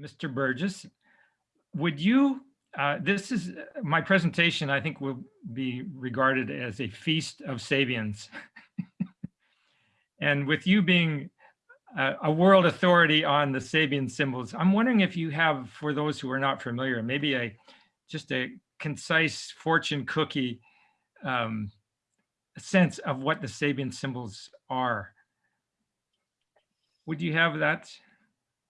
Mr. Burgess, would you, uh, this is, my presentation, I think will be regarded as a feast of Sabians. and with you being a, a world authority on the Sabian symbols, I'm wondering if you have, for those who are not familiar, maybe a just a concise fortune cookie um, sense of what the Sabian symbols are. Would you have that?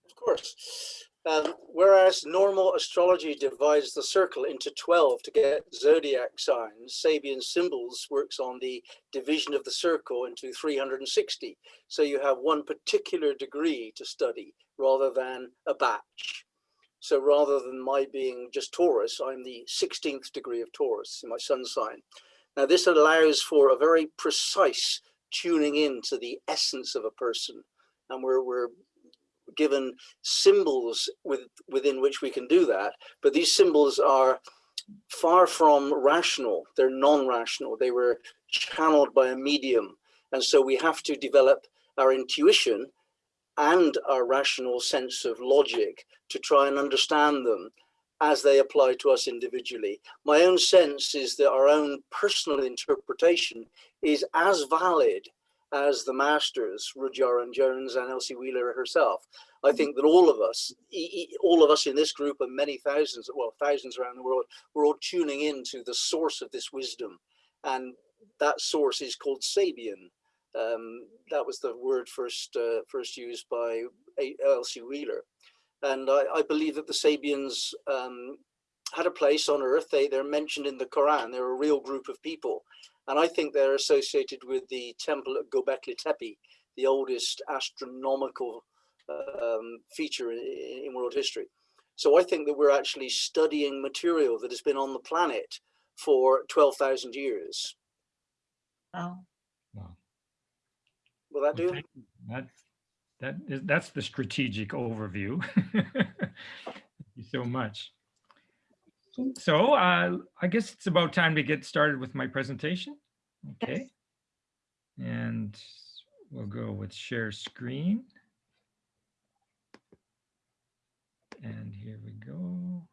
Of course. Um, whereas normal astrology divides the circle into 12 to get zodiac signs, Sabian symbols works on the division of the circle into 360. So you have one particular degree to study rather than a batch. So rather than my being just Taurus, I'm the 16th degree of Taurus in my sun sign. Now this allows for a very precise tuning in to the essence of a person. And we're, we're given symbols with, within which we can do that. But these symbols are far from rational. They're non-rational. They were channeled by a medium. And so we have to develop our intuition and our rational sense of logic to try and understand them as they apply to us individually. My own sense is that our own personal interpretation is as valid as the masters, Rudhyar Jones and Elsie Wheeler herself. I think that all of us, all of us in this group and many thousands, well, thousands around the world, we're all tuning into the source of this wisdom. And that source is called Sabian. Um, that was the word first uh, first used by Elsie Wheeler. And I, I, believe that the Sabians um, had a place on earth. They, they're mentioned in the Quran. They're a real group of people. And I think they're associated with the temple at Göbekli Tepe, the oldest astronomical um, feature in, in, world history. So I think that we're actually studying material that has been on the planet for 12,000 years. Wow. Wow. Will that do? That's, that is, that's the strategic overview. Thank you so much. So uh, I guess it's about time to get started with my presentation. Okay. Yes. And we'll go with share screen. And here we go.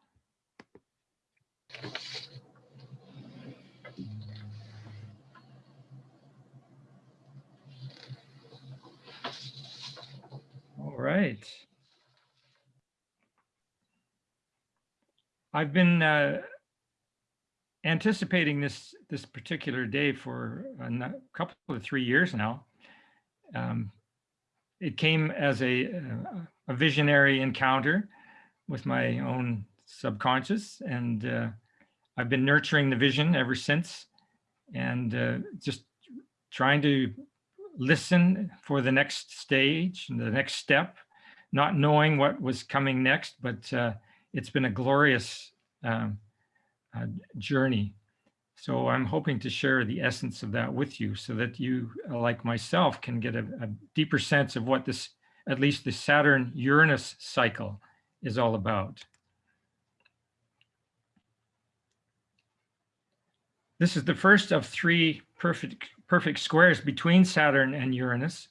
All right. I've been uh, anticipating this this particular day for a couple of three years now. Um, it came as a, a visionary encounter with my own subconscious, and uh, I've been nurturing the vision ever since, and uh, just trying to listen for the next stage, and the next step, not knowing what was coming next, but uh, it's been a glorious um, uh, journey. So I'm hoping to share the essence of that with you so that you, uh, like myself, can get a, a deeper sense of what this, at least the Saturn-Uranus cycle is all about. This is the first of three perfect, perfect squares between Saturn and Uranus.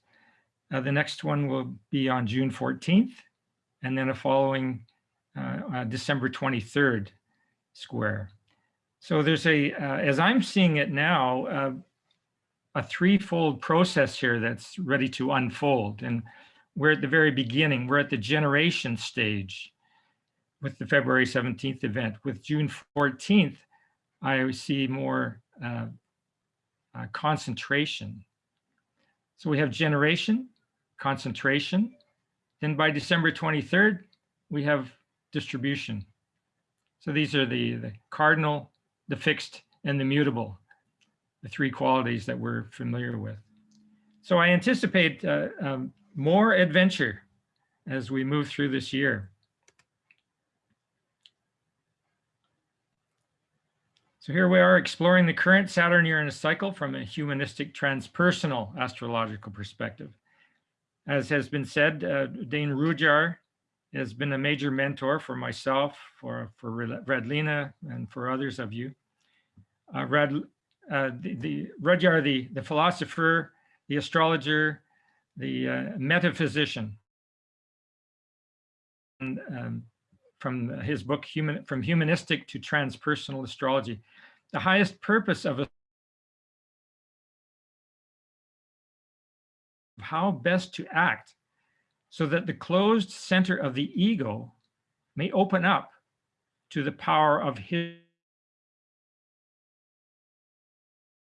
Uh, the next one will be on June 14th, and then a following uh, uh, December 23rd square. So there's a, uh, as I'm seeing it now, uh, a threefold process here that's ready to unfold. And we're at the very beginning, we're at the generation stage with the February 17th event. With June 14th, I see more uh, uh, concentration. So we have generation, concentration. Then by December 23rd, we have distribution. So these are the, the cardinal, the fixed, and the mutable, the three qualities that we're familiar with. So I anticipate uh, um, more adventure as we move through this year. So here we are exploring the current Saturn-Uranus cycle from a humanistic transpersonal astrological perspective. As has been said, uh, Dane Rudhyar has been a major mentor for myself, for, for Radlina, and for others of you. Uh, Rad, uh, the, the Rudhyar, the, the philosopher, the astrologer, the uh, metaphysician, um, from his book, Human, From Humanistic to Transpersonal Astrology. The highest purpose of how best to act so that the closed center of the ego may open up to the power of his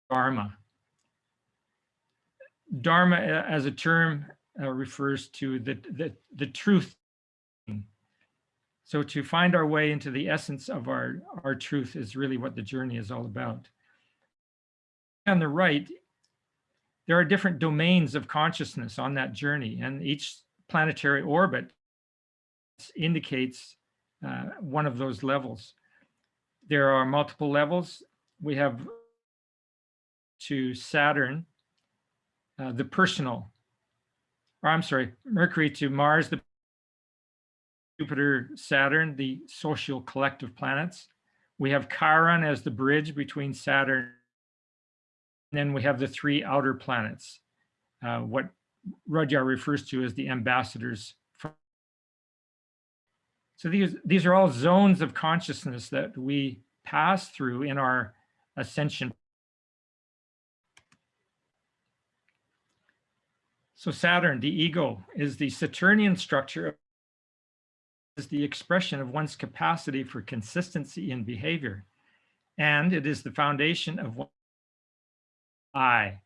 Dharma. Dharma uh, as a term uh, refers to the, the, the truth. So to find our way into the essence of our, our truth is really what the journey is all about. On the right, there are different domains of consciousness on that journey, and each planetary orbit indicates uh, one of those levels. There are multiple levels. We have to Saturn, uh, the personal, or I'm sorry, Mercury to Mars, the Jupiter, Saturn, the social collective planets. We have Chiron as the bridge between Saturn. And then we have the three outer planets, uh, what Rudhyar refers to as the ambassadors. So these, these are all zones of consciousness that we pass through in our ascension So Saturn, the ego, is the Saturnian structure, is the expression of one's capacity for consistency in behavior. And it is the foundation of I.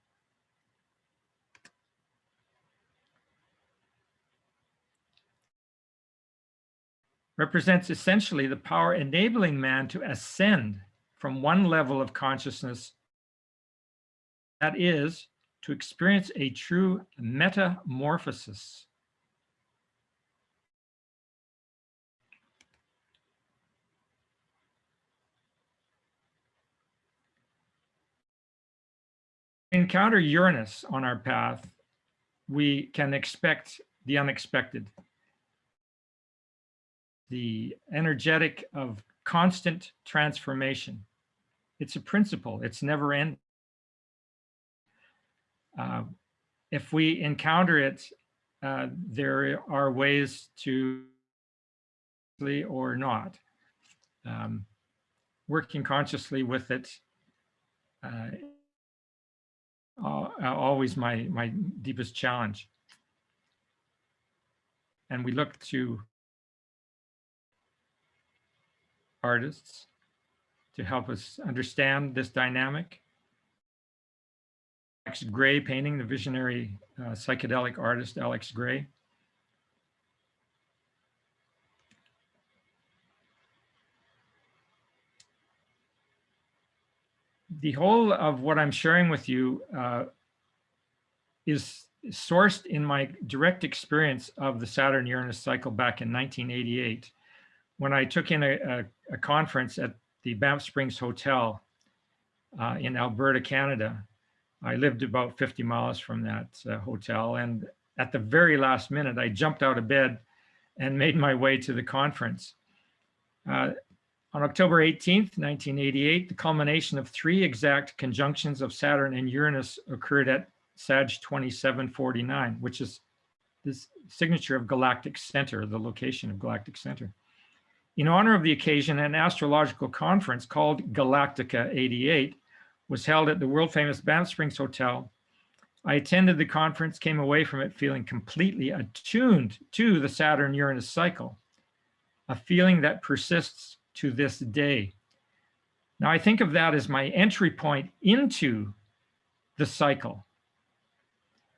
Represents essentially the power enabling man to ascend from one level of consciousness that is to experience a true metamorphosis. encounter Uranus on our path, we can expect the unexpected. The energetic of constant transformation. It's a principle, it's never ending. Uh, if we encounter it, uh, there are ways to or not. Um, working consciously with it, uh, always my, my deepest challenge. And we look to artists to help us understand this dynamic. Alex Grey painting, the visionary uh, psychedelic artist Alex Grey. The whole of what I'm sharing with you uh, is sourced in my direct experience of the Saturn-Uranus cycle back in 1988, when I took in a, a, a conference at the Banff Springs Hotel uh, in Alberta, Canada. I lived about 50 miles from that uh, hotel. And at the very last minute, I jumped out of bed and made my way to the conference. Uh, on October 18th, 1988, the culmination of three exact conjunctions of Saturn and Uranus occurred at Sag 2749, which is this signature of galactic center, the location of galactic center. In honor of the occasion, an astrological conference called Galactica 88 was held at the world famous Banff Springs Hotel. I attended the conference, came away from it feeling completely attuned to the Saturn Uranus cycle, a feeling that persists to this day. Now I think of that as my entry point into the cycle.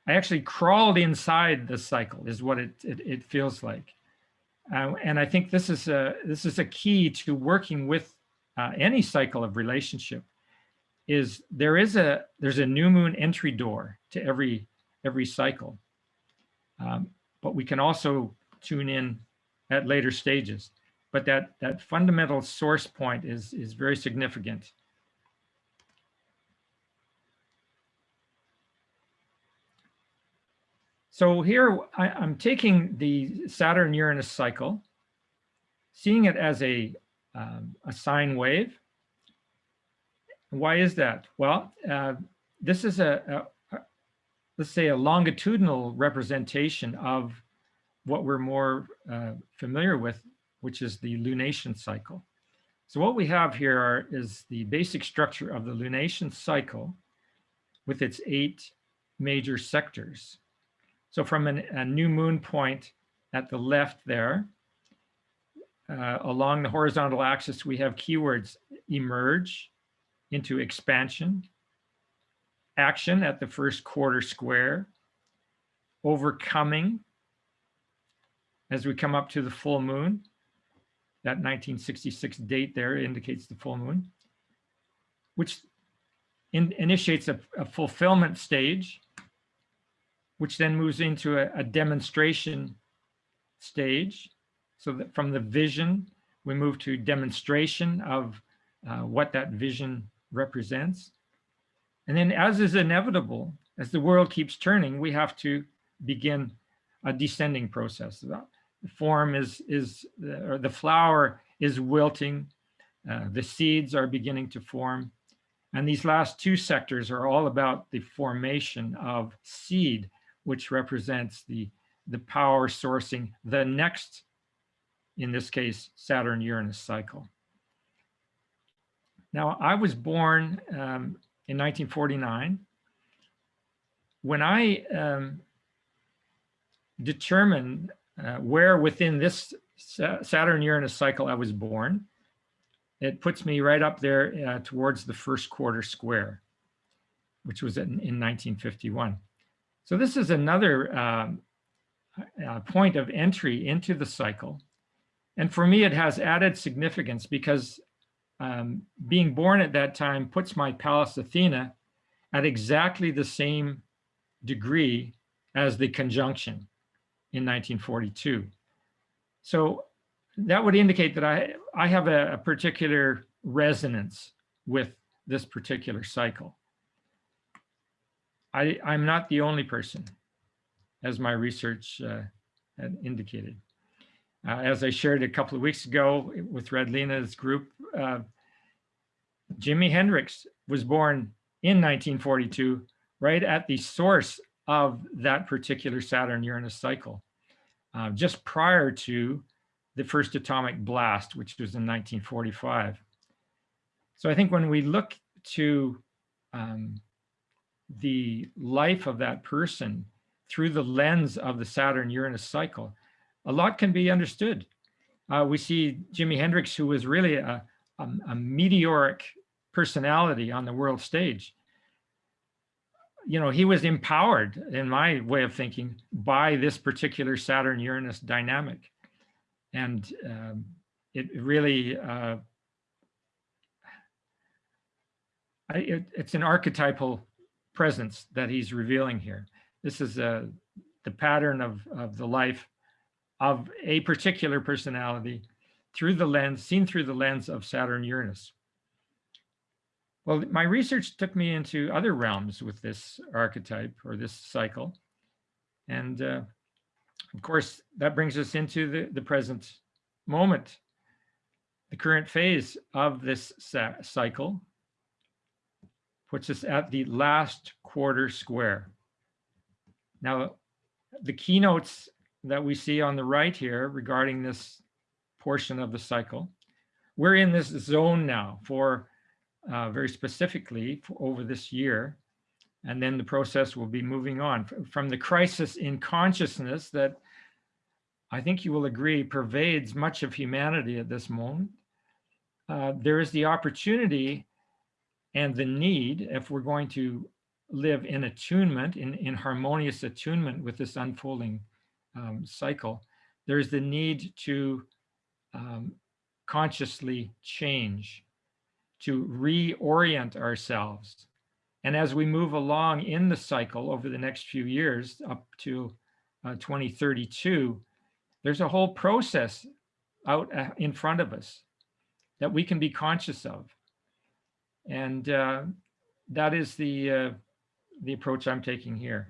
I actually crawled inside the cycle is what it, it, it feels like. Uh, and I think this is a, this is a key to working with uh, any cycle of relationship is there is a there's a new moon entry door to every every cycle. Um, but we can also tune in at later stages. But that that fundamental source point is is very significant so here I, i'm taking the saturn uranus cycle seeing it as a um, a sine wave why is that? Well, uh, this is a, a, a, let's say, a longitudinal representation of what we're more uh, familiar with, which is the lunation cycle. So what we have here are, is the basic structure of the lunation cycle with its eight major sectors. So from an, a new moon point at the left there, uh, along the horizontal axis, we have keywords emerge into expansion, action at the first quarter square, overcoming as we come up to the full moon. That 1966 date there indicates the full moon, which in, initiates a, a, fulfillment stage, which then moves into a, a demonstration stage. So that from the vision, we move to demonstration of uh, what that vision represents. And then as is inevitable, as the world keeps turning, we have to begin a descending process. The form is, is or the flower is wilting, uh, the seeds are beginning to form. And these last two sectors are all about the formation of seed, which represents the, the power sourcing the next, in this case, Saturn-Uranus cycle. Now, I was born um, in 1949. When I um, determined uh, where within this Saturn-Uranus cycle I was born, it puts me right up there uh, towards the first quarter square, which was in, in 1951. So this is another um, uh, point of entry into the cycle. And for me, it has added significance because um, being born at that time puts my Pallas Athena at exactly the same degree as the conjunction in 1942. So that would indicate that I, I have a, a particular resonance with this particular cycle. I, I'm not the only person, as my research uh, had indicated. Uh, as I shared a couple of weeks ago with Red Lena's group, uh, Jimi Hendrix was born in 1942, right at the source of that particular Saturn-Uranus cycle, uh, just prior to the first atomic blast, which was in 1945. So I think when we look to um, the life of that person through the lens of the Saturn-Uranus cycle, a lot can be understood. Uh, we see Jimi Hendrix, who was really a, a, a, meteoric personality on the world stage. You know, he was empowered, in my way of thinking, by this particular Saturn-Uranus dynamic. And um, it really, uh, I, it, it's an archetypal presence that he's revealing here. This is uh, the pattern of, of the life of a particular personality through the lens, seen through the lens of Saturn Uranus. Well, my research took me into other realms with this archetype or this cycle. And uh, of course, that brings us into the, the present moment, the current phase of this cycle puts us at the last quarter square. Now, the keynotes that we see on the right here regarding this portion of the cycle. We're in this zone now for uh, very specifically for over this year. And then the process will be moving on from the crisis in consciousness that I think you will agree pervades much of humanity at this moment. Uh, there is the opportunity and the need, if we're going to live in attunement, in, in harmonious attunement with this unfolding um, cycle, there's the need to um, consciously change, to reorient ourselves. And as we move along in the cycle over the next few years up to uh, 2032, there's a whole process out uh, in front of us that we can be conscious of. And uh, that is the, uh, the approach I'm taking here,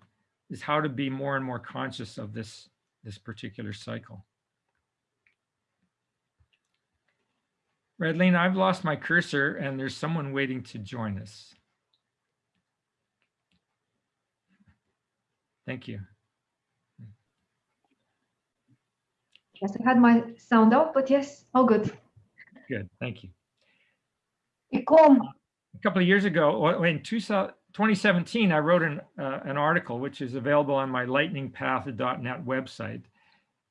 is how to be more and more conscious of this this particular cycle. Redline, I've lost my cursor and there's someone waiting to join us. Thank you. Yes, I had my sound off, but yes, all good. Good, thank you. E como? A couple of years ago, in 2000 2017, I wrote an, uh, an article which is available on my lightningpath.net website.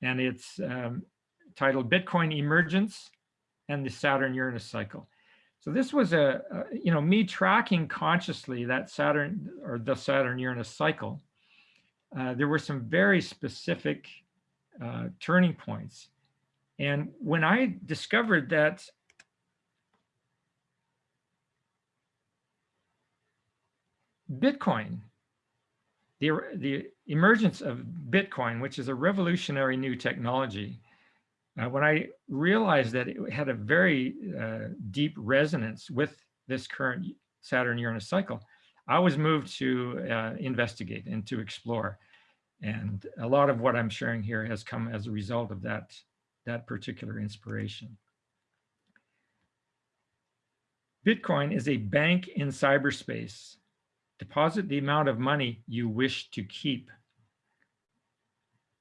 And it's um, titled Bitcoin Emergence and the Saturn-Uranus Cycle. So this was a, a, you know, me tracking consciously that Saturn or the Saturn-Uranus cycle. Uh, there were some very specific uh, turning points. And when I discovered that Bitcoin, the, the emergence of Bitcoin, which is a revolutionary new technology, uh, when I realized that it had a very uh, deep resonance with this current Saturn-Uranus cycle, I was moved to uh, investigate and to explore. And a lot of what I'm sharing here has come as a result of that, that particular inspiration. Bitcoin is a bank in cyberspace Deposit the amount of money you wish to keep.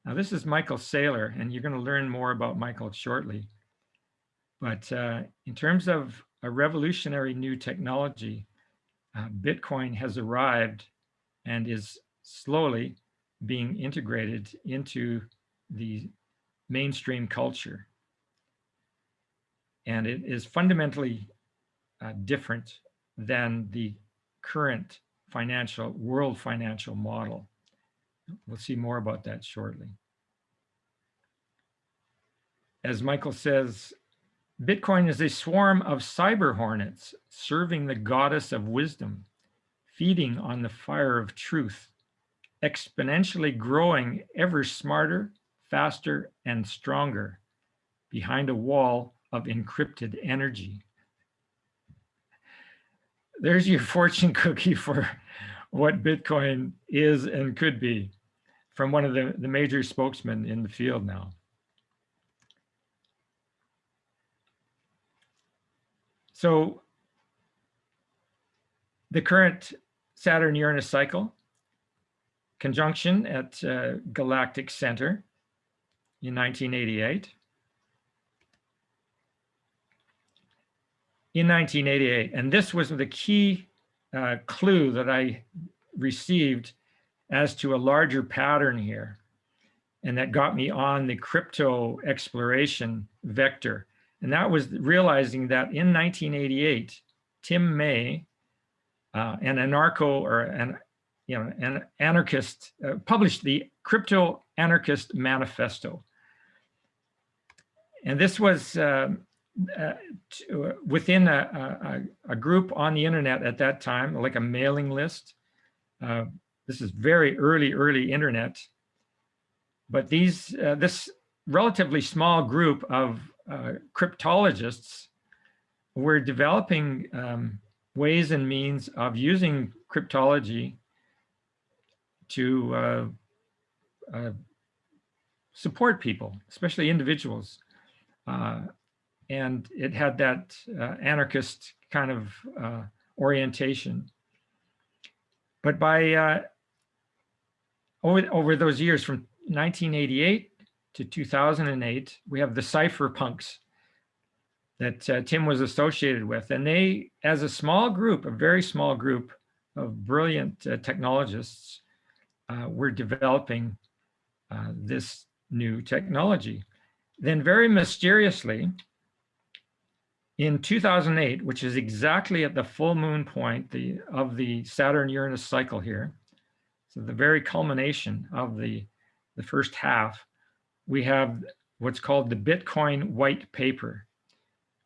Now, this is Michael Saylor, and you're going to learn more about Michael shortly. But uh, in terms of a revolutionary new technology, uh, Bitcoin has arrived and is slowly being integrated into the mainstream culture. And it is fundamentally uh, different than the current financial, world financial model. We'll see more about that shortly. As Michael says, Bitcoin is a swarm of cyber hornets serving the goddess of wisdom, feeding on the fire of truth, exponentially growing ever smarter, faster, and stronger behind a wall of encrypted energy there's your fortune cookie for what Bitcoin is and could be from one of the, the major spokesmen in the field now. So the current Saturn-Uranus cycle, conjunction at uh, Galactic Center in 1988, in 1988. And this was the key uh, clue that I received as to a larger pattern here. And that got me on the crypto exploration vector. And that was realizing that in 1988, Tim May, uh, an anarcho or an, you know, an anarchist, uh, published the Crypto Anarchist Manifesto. And this was um, uh, to, uh, within a, a, a, group on the internet at that time, like a mailing list. Uh, this is very early, early internet. But these, uh, this relatively small group of cryptologists were developing um, ways and means of using cryptology to support people, especially individuals. And it had that uh, anarchist kind of uh, orientation. But by uh, over, over those years from 1988 to 2008, we have the cypherpunks that uh, Tim was associated with. And they, as a small group, a very small group of brilliant uh, technologists, uh, were developing this new technology. Then very mysteriously, in 2008, which is exactly at the full moon point the, of the Saturn-Uranus cycle here, so the very culmination of the, the first half, we have what's called the Bitcoin white paper,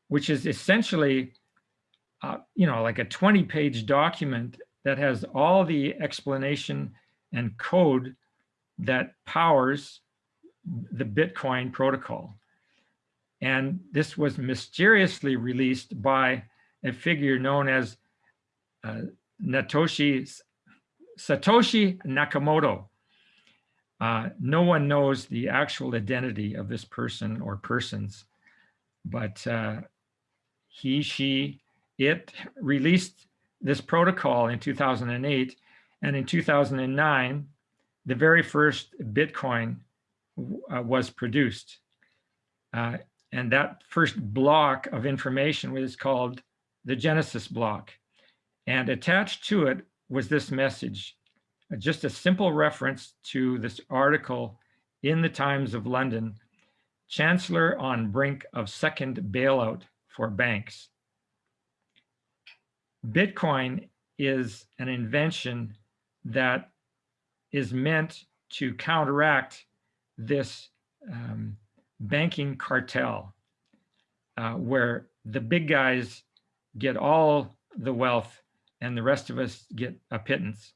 which is essentially, uh, you know, like a 20 page document that has all the explanation and code that powers the Bitcoin protocol. And this was mysteriously released by a figure known as uh, Natoshi, Satoshi Nakamoto. Uh, no one knows the actual identity of this person or persons, but uh, he, she, it released this protocol in 2008. And in 2009, the very first Bitcoin uh, was produced. Uh, and that first block of information was called the Genesis block. And attached to it was this message, uh, just a simple reference to this article in the Times of London, Chancellor on brink of second bailout for banks. Bitcoin is an invention that is meant to counteract this um, banking cartel uh, where the big guys get all the wealth and the rest of us get a pittance.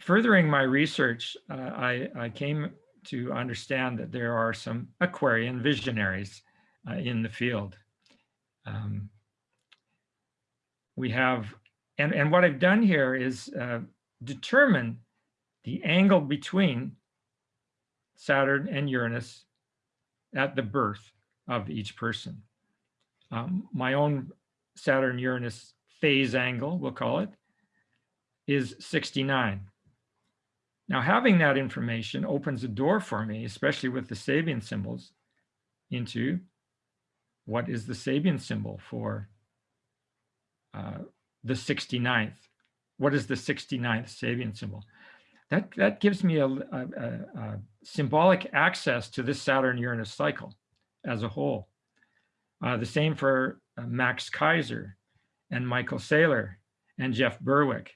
Furthering my research, uh, I, I came to understand that there are some Aquarian visionaries uh, in the field. Um, we have, and, and what I've done here is uh, determine the angle between Saturn and Uranus at the birth of each person. Um, my own Saturn-Uranus phase angle, we'll call it, is 69. Now, having that information opens a door for me, especially with the Sabian symbols, into what is the Sabian symbol for uh, the 69th? What is the 69th Sabian symbol? That, that gives me a, a, a, symbolic access to this Saturn-Uranus cycle as a whole. Uh, the same for uh, Max Keiser and Michael Saylor and Jeff Berwick.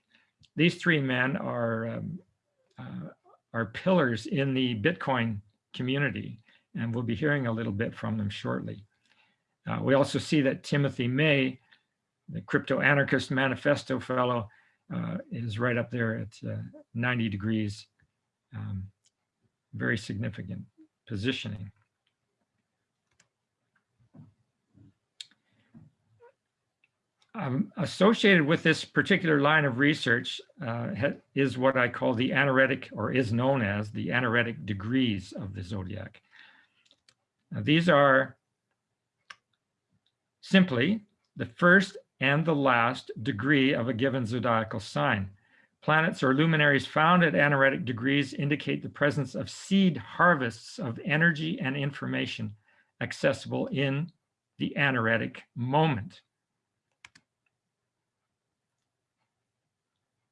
These three men are, um, uh, are pillars in the Bitcoin community, and we'll be hearing a little bit from them shortly. Uh, we also see that Timothy May, the crypto anarchist manifesto fellow, uh, is right up there at uh, 90 degrees. Um, very significant positioning. Um, associated with this particular line of research uh, is what I call the anaretic, or is known as the anaretic degrees of the zodiac. Now, these are simply the first and the last degree of a given zodiacal sign. Planets or luminaries found at anaretic degrees indicate the presence of seed harvests of energy and information accessible in the anaretic moment.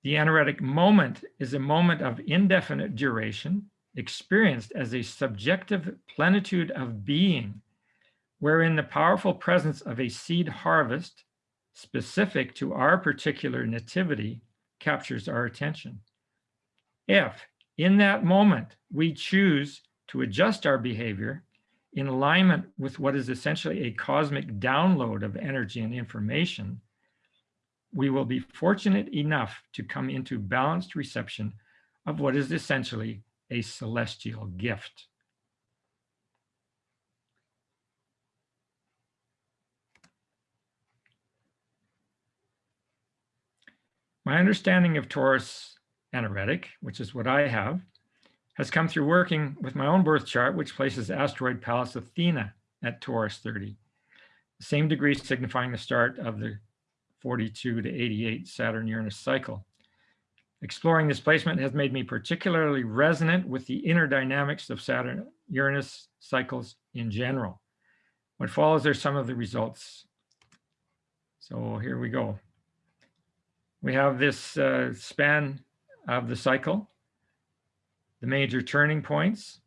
The anaretic moment is a moment of indefinite duration experienced as a subjective plenitude of being, wherein the powerful presence of a seed harvest specific to our particular nativity captures our attention. If in that moment we choose to adjust our behavior in alignment with what is essentially a cosmic download of energy and information, we will be fortunate enough to come into balanced reception of what is essentially a celestial gift. My understanding of Taurus anaretic, which is what I have, has come through working with my own birth chart, which places asteroid Pallas Athena at Taurus 30. The same degree signifying the start of the 42 to 88 Saturn-Uranus cycle. Exploring this placement has made me particularly resonant with the inner dynamics of Saturn-Uranus cycles in general. What follows are some of the results. So here we go. We have this uh, span of the cycle, the major turning points,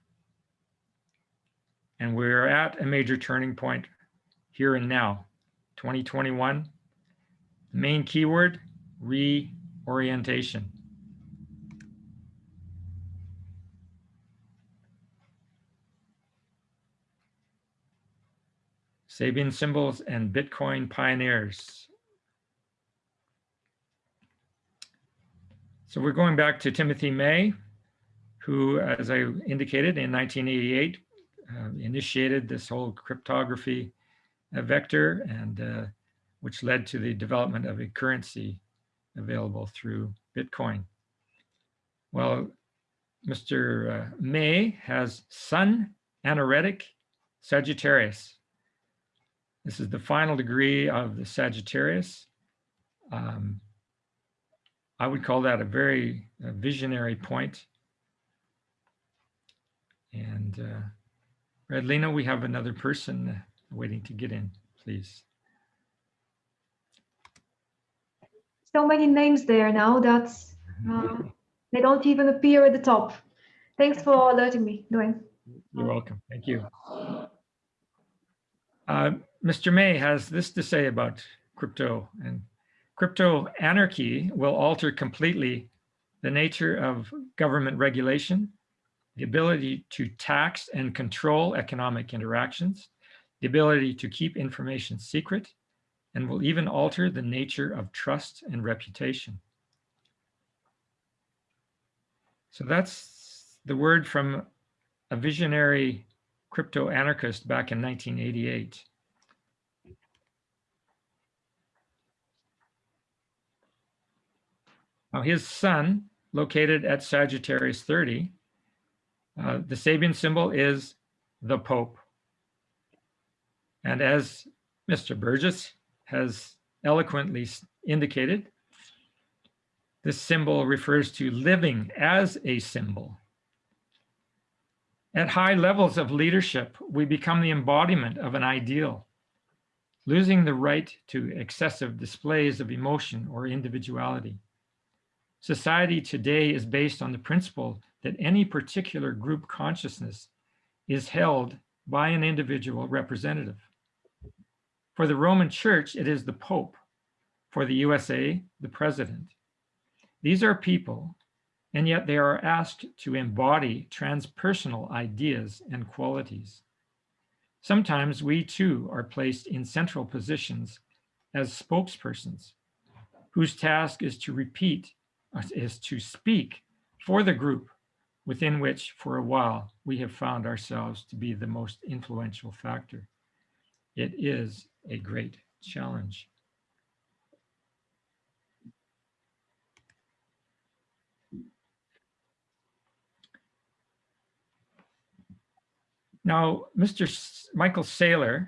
and we're at a major turning point here and now, 2021, the main keyword, reorientation. Sabian symbols and Bitcoin pioneers. So we're going back to Timothy May, who, as I indicated, in 1988, uh, initiated this whole cryptography uh, vector and uh, which led to the development of a currency available through Bitcoin. Well, Mr. Uh, May has Sun anaretic Sagittarius. This is the final degree of the Sagittarius. Um, I would call that a very uh, visionary point. And uh, Redlina, we have another person waiting to get in, please. So many names there now that uh, they don't even appear at the top. Thanks for alerting me, Dwayne. You're welcome. Thank you. Uh, Mr. May has this to say about crypto and crypto anarchy will alter completely the nature of government regulation, the ability to tax and control economic interactions, the ability to keep information secret, and will even alter the nature of trust and reputation. So that's the word from a visionary crypto anarchist back in 1988. Now his sun, located at Sagittarius 30, uh, the Sabian symbol is the Pope. And as Mr. Burgess has eloquently indicated, this symbol refers to living as a symbol. At high levels of leadership, we become the embodiment of an ideal, losing the right to excessive displays of emotion or individuality. Society today is based on the principle that any particular group consciousness is held by an individual representative. For the Roman Church, it is the Pope. For the USA, the President. These are people, and yet they are asked to embody transpersonal ideas and qualities. Sometimes we too are placed in central positions as spokespersons, whose task is to repeat, is to speak for the group within which for a while we have found ourselves to be the most influential factor. It is a great challenge. Now, Mr. S Michael Saylor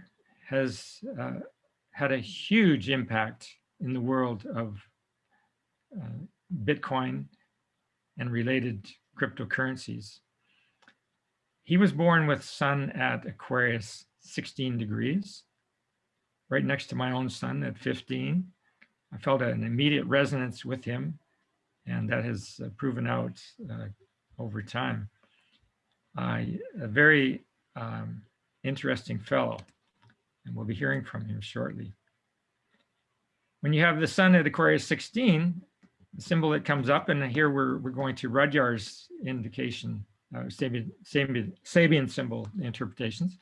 has uh, had a huge impact in the world of uh, Bitcoin and related cryptocurrencies. He was born with sun at Aquarius 16 degrees right next to my own sun at 15. I felt an immediate resonance with him, and that has uh, proven out uh, over time. I, a very um, interesting fellow, and we'll be hearing from him shortly. When you have the sun at Aquarius 16, the symbol that comes up, and here we're, we're going to Rudhyar's indication, uh, Sabian, Sabian, Sabian symbol interpretations,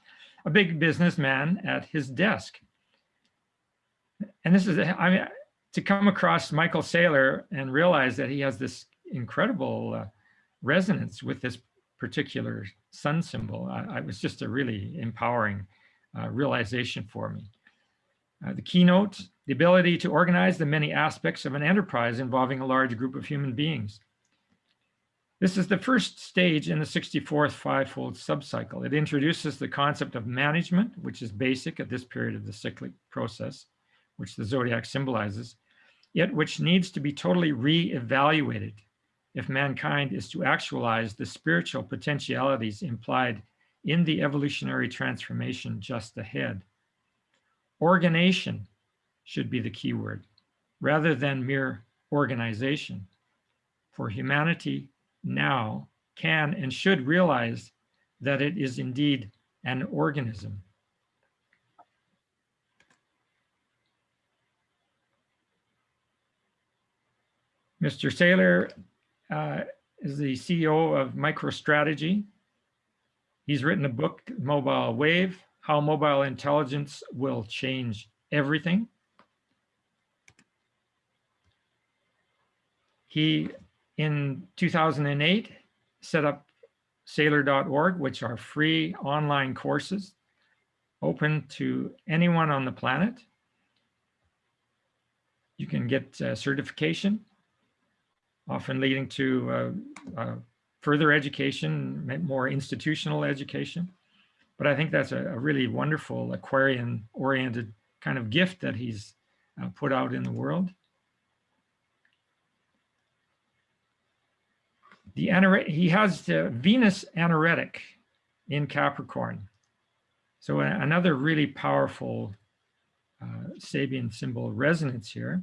a big businessman at his desk and this is, I mean, to come across Michael Saylor and realize that he has this incredible uh, resonance with this particular sun symbol, I, I was just a really empowering uh, realization for me. Uh, the keynote, the ability to organize the many aspects of an enterprise involving a large group of human beings. This is the first stage in the 64th fivefold subcycle. It introduces the concept of management, which is basic at this period of the cyclic process which the zodiac symbolizes, yet which needs to be totally re-evaluated if mankind is to actualize the spiritual potentialities implied in the evolutionary transformation just ahead. Organization should be the key word, rather than mere organization. For humanity now can and should realize that it is indeed an organism Mr. Saylor uh, is the CEO of MicroStrategy. He's written a book, Mobile Wave, How Mobile Intelligence Will Change Everything. He, in 2008, set up saylor.org, which are free online courses open to anyone on the planet. You can get uh, certification often leading to uh, uh, further education, more institutional education. But I think that's a, a really wonderful Aquarian-oriented kind of gift that he's uh, put out in the world. the he has the Venus anaretic in Capricorn. So another really powerful uh, Sabian symbol resonance here.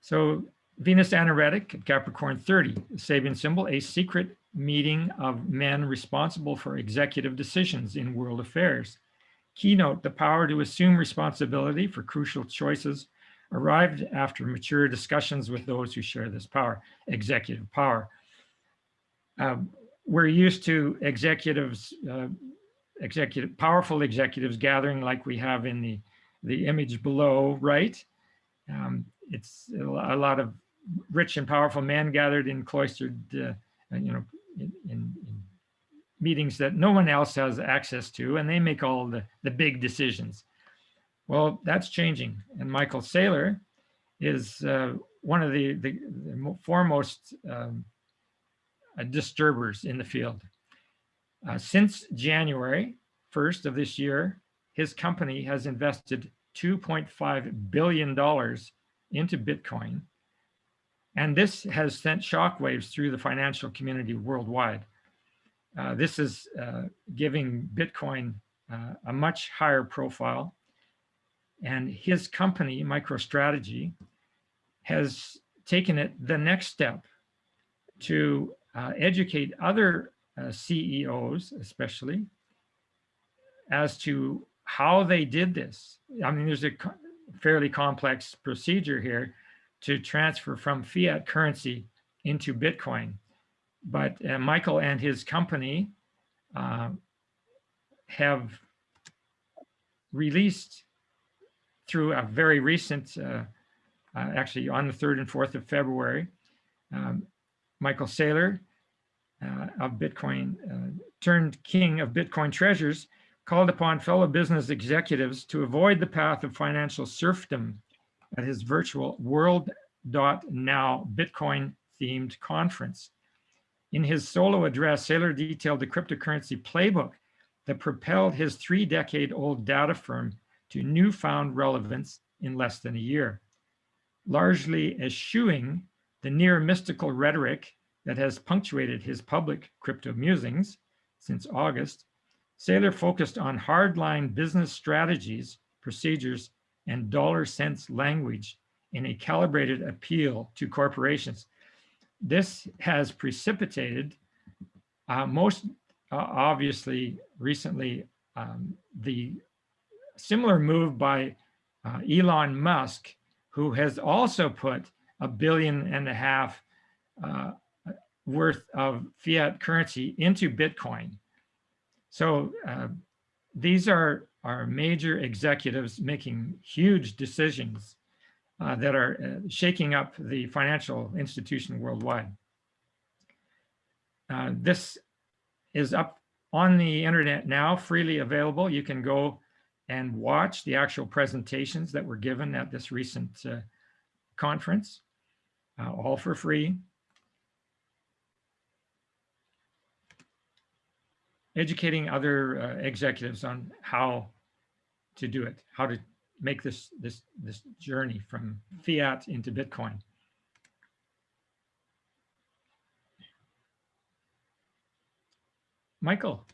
So Venus anaretic at Capricorn 30, the Sabian symbol, a secret meeting of men responsible for executive decisions in world affairs. Keynote, the power to assume responsibility for crucial choices arrived after mature discussions with those who share this power, executive power. Um, we're used to executives, uh, executive, powerful executives gathering like we have in the, the image below, right? Um, it's a lot of rich and powerful men gathered in cloistered, uh, uh, you know, in, in, in meetings that no one else has access to, and they make all the, the big decisions. Well, that's changing. And Michael Saylor is uh, one of the, the, the foremost um, uh, disturbers in the field. Uh, since January 1st of this year, his company has invested $2.5 billion into Bitcoin. And this has sent shockwaves through the financial community worldwide. Uh, this is uh, giving Bitcoin uh, a much higher profile. And his company, MicroStrategy, has taken it the next step to uh, educate other uh, CEOs, especially, as to how they did this. I mean, there's a co- fairly complex procedure here to transfer from fiat currency into Bitcoin. But uh, Michael and his company uh, have released through a very recent, uh, uh, actually on the 3rd and 4th of February, um, Michael Saylor uh, of Bitcoin, uh, turned king of Bitcoin treasures, called upon fellow business executives to avoid the path of financial serfdom at his virtual World.now Bitcoin themed conference. In his solo address, Saylor detailed the cryptocurrency playbook that propelled his three decade old data firm to newfound relevance in less than a year, largely eschewing the near mystical rhetoric that has punctuated his public crypto musings since August. Saylor focused on hardline business strategies, procedures, and dollar cents language in a calibrated appeal to corporations. This has precipitated uh, most uh, obviously recently um, the similar move by uh, Elon Musk, who has also put a billion and a half uh, worth of fiat currency into Bitcoin. So uh, these are, are major executives making huge decisions uh, that are uh, shaking up the financial institution worldwide. Uh, this is up on the internet now, freely available. You can go and watch the actual presentations that were given at this recent uh, conference, uh, all for free. Educating other uh, executives on how to do it, how to make this this this journey from fiat into Bitcoin. Michael.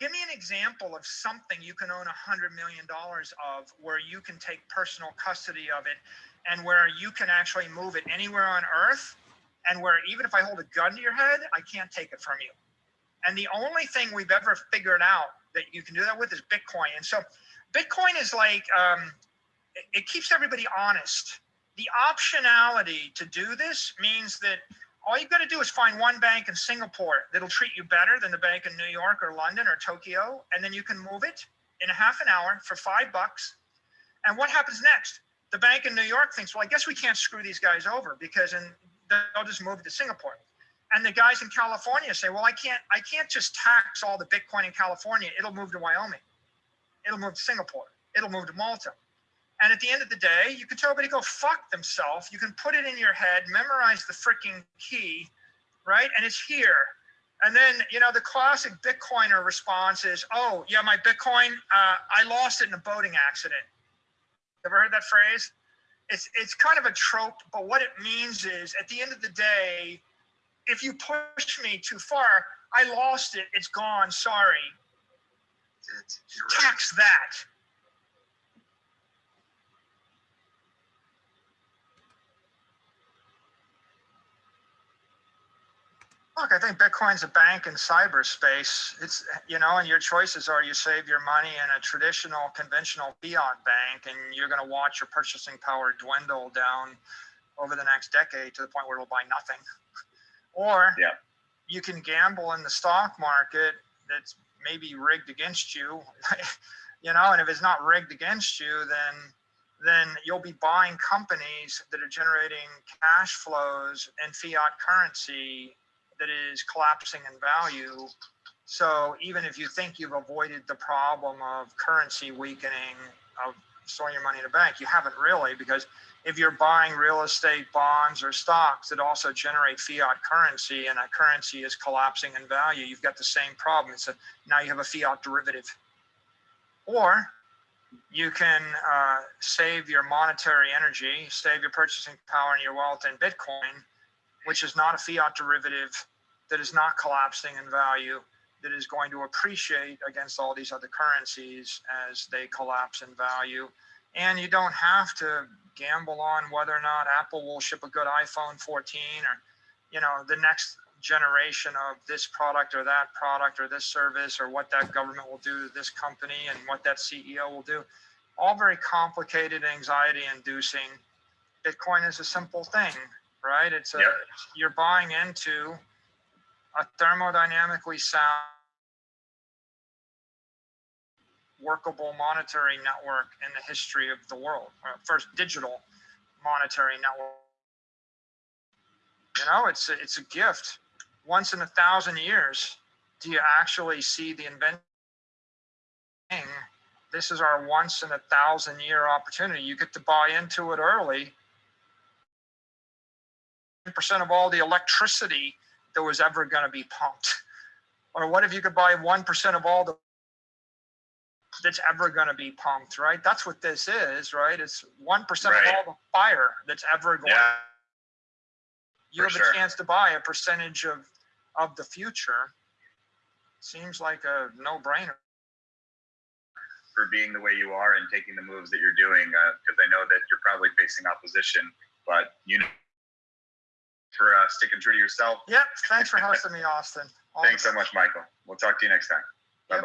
Give me an example of something you can own a hundred million dollars of where you can take personal custody of it and where you can actually move it anywhere on earth and where even if I hold a gun to your head, I can't take it from you. And the only thing we've ever figured out that you can do that with is Bitcoin. And so Bitcoin is like, um, it, it keeps everybody honest. The optionality to do this means that all you've got to do is find one bank in Singapore that'll treat you better than the bank in New York or London or Tokyo, and then you can move it in a half an hour for five bucks. And what happens next? The bank in New York thinks, well, I guess we can't screw these guys over because in, they'll just move to Singapore. And the guys in California say, well, I can't, I can't just tax all the Bitcoin in California. It'll move to Wyoming. It'll move to Singapore. It'll move to Malta. And at the end of the day, you can tell everybody to go fuck themselves. You can put it in your head, memorize the freaking key, right? And it's here. And then, you know, the classic Bitcoiner response is, oh, yeah, my Bitcoin, uh, I lost it in a boating accident. Ever heard that phrase? It's, it's kind of a trope, but what it means is at the end of the day, if you push me too far, I lost it. It's gone. Sorry. Right. Tax that. Look, I think Bitcoin's a bank in cyberspace. It's, you know, and your choices are you save your money in a traditional, conventional fiat bank, and you're going to watch your purchasing power dwindle down over the next decade to the point where it'll buy nothing. Or Yeah. you can gamble in the stock market that's maybe rigged against you, you know, and if it's not rigged against you, then then you'll be buying companies that are generating cash flows and fiat currency that is collapsing in value. So even if you think you've avoided the problem of currency weakening, of storing your money in a bank, you haven't really, because if you're buying real estate bonds or stocks that also generate fiat currency and that currency is collapsing in value, you've got the same problem. It's a, now you have a fiat derivative. Or you can uh, save your monetary energy, save your purchasing power and your wealth in Bitcoin, which is not a fiat derivative that is not collapsing in value, that is going to appreciate against all these other currencies as they collapse in value. And you don't have to gamble on whether or not Apple will ship a good iPhone 14 or, you know, the next generation of this product or that product or this service or what that government will do to this company and what that CEO will do. All very complicated, anxiety inducing. Bitcoin is a simple thing, right? It's a, Yep. you're buying into a thermodynamically sound workable monetary network in the history of the world. Uh, First digital monetary network. You know, it's a, it's a gift. Once in a thousand years, do you actually see the invention? This is our once in a thousand year opportunity. You get to buy into it early. 10% of all the electricity that was ever going to be pumped. Or what if you could buy 1% of all the that's ever going to be pumped, right? That's what this is, right? It's 1% of all the fire that's ever going. Yeah. you for have sure. a chance to buy a percentage of of the future. Seems like a no-brainer. for being the way you are and taking the moves that you're doing because I know that you're probably facing opposition, but you know, for uh, sticking true to yourself. Yep. Thanks for hosting me, Austin. All Thanks so much, Michael. We'll talk to you next time. Bye Yep.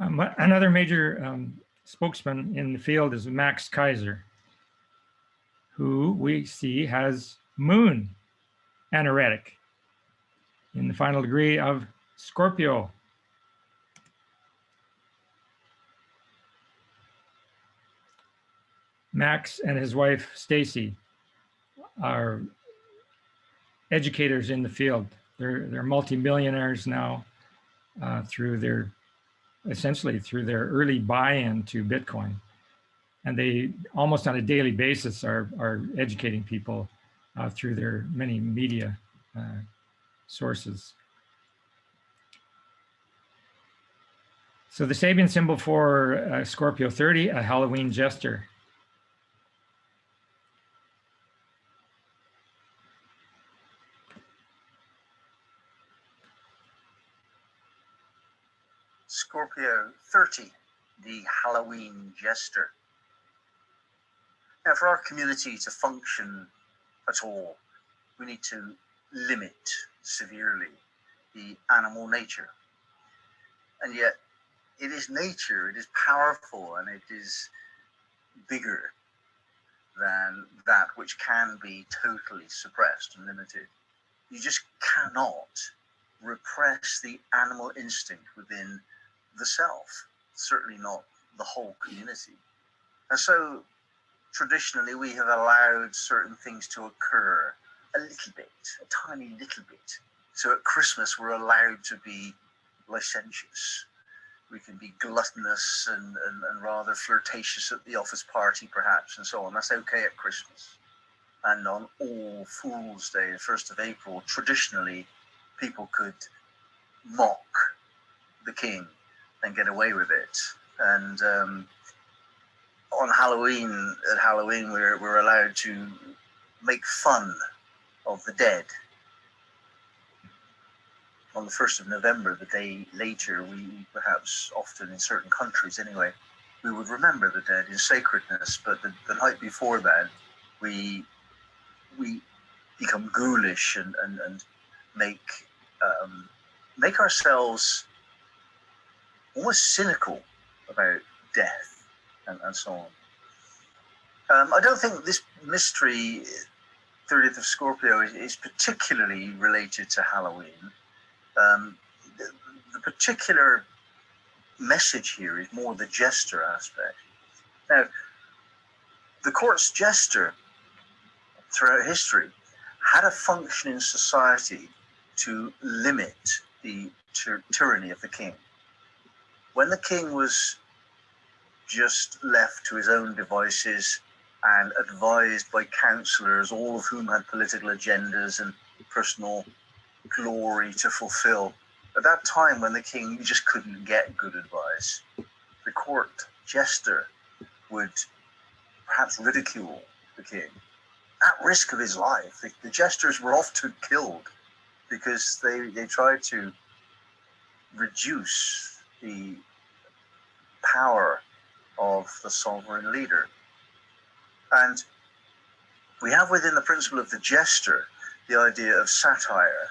Um, another major um, spokesman in the field is Max Keiser, who we see has moon anaretic in the final degree of Scorpio. Max and his wife Stacy are educators in the field. They're they're multimillionaires now uh, through their essentially through their early buy-in to Bitcoin. And they almost on a daily basis are, are educating people uh, through their many media uh, sources. So the Sabian symbol for uh, Scorpio 30, a Halloween jester. Scorpio 30, the Halloween jester. Now, for our community to function at all, we need to limit severely the animal nature. And yet, it is nature, it is powerful, and it is bigger than that which can be totally suppressed and limited. You just cannot repress the animal instinct within the self, certainly not the whole community. And so traditionally we have allowed certain things to occur a little bit, a tiny little bit. So at Christmas we're allowed to be licentious. we can be gluttonous and, and, and rather flirtatious at the office party, perhaps, and so on. That's okay at Christmas. And on All Fool's Day, the 1st of April, traditionally, people could mock the king and get away with it. And um, on Halloween, at Halloween, we're, we're allowed to make fun of the dead. On the 1st of November, the day later, we perhaps often in certain countries anyway, we would remember the dead in sacredness, but the, the night before that, we we become ghoulish and, and, and make um, make ourselves almost cynical about death and, and so on. Um, I don't think this mystery, 30th of Scorpio, is, is particularly related to Halloween. Um, the, the particular message here is more the jester aspect. Now, the court's jester throughout history had a function in society to limit the tyranny of the king. When the king was just left to his own devices and advised by counselors, all of whom had political agendas and personal glory to fulfill, at that time when the king just couldn't get good advice, the court jester would perhaps ridicule the king at risk of his life. The, the jesters were often killed because they, they tried to reduce the power of the sovereign leader. And we have within the principle of the jester the idea of satire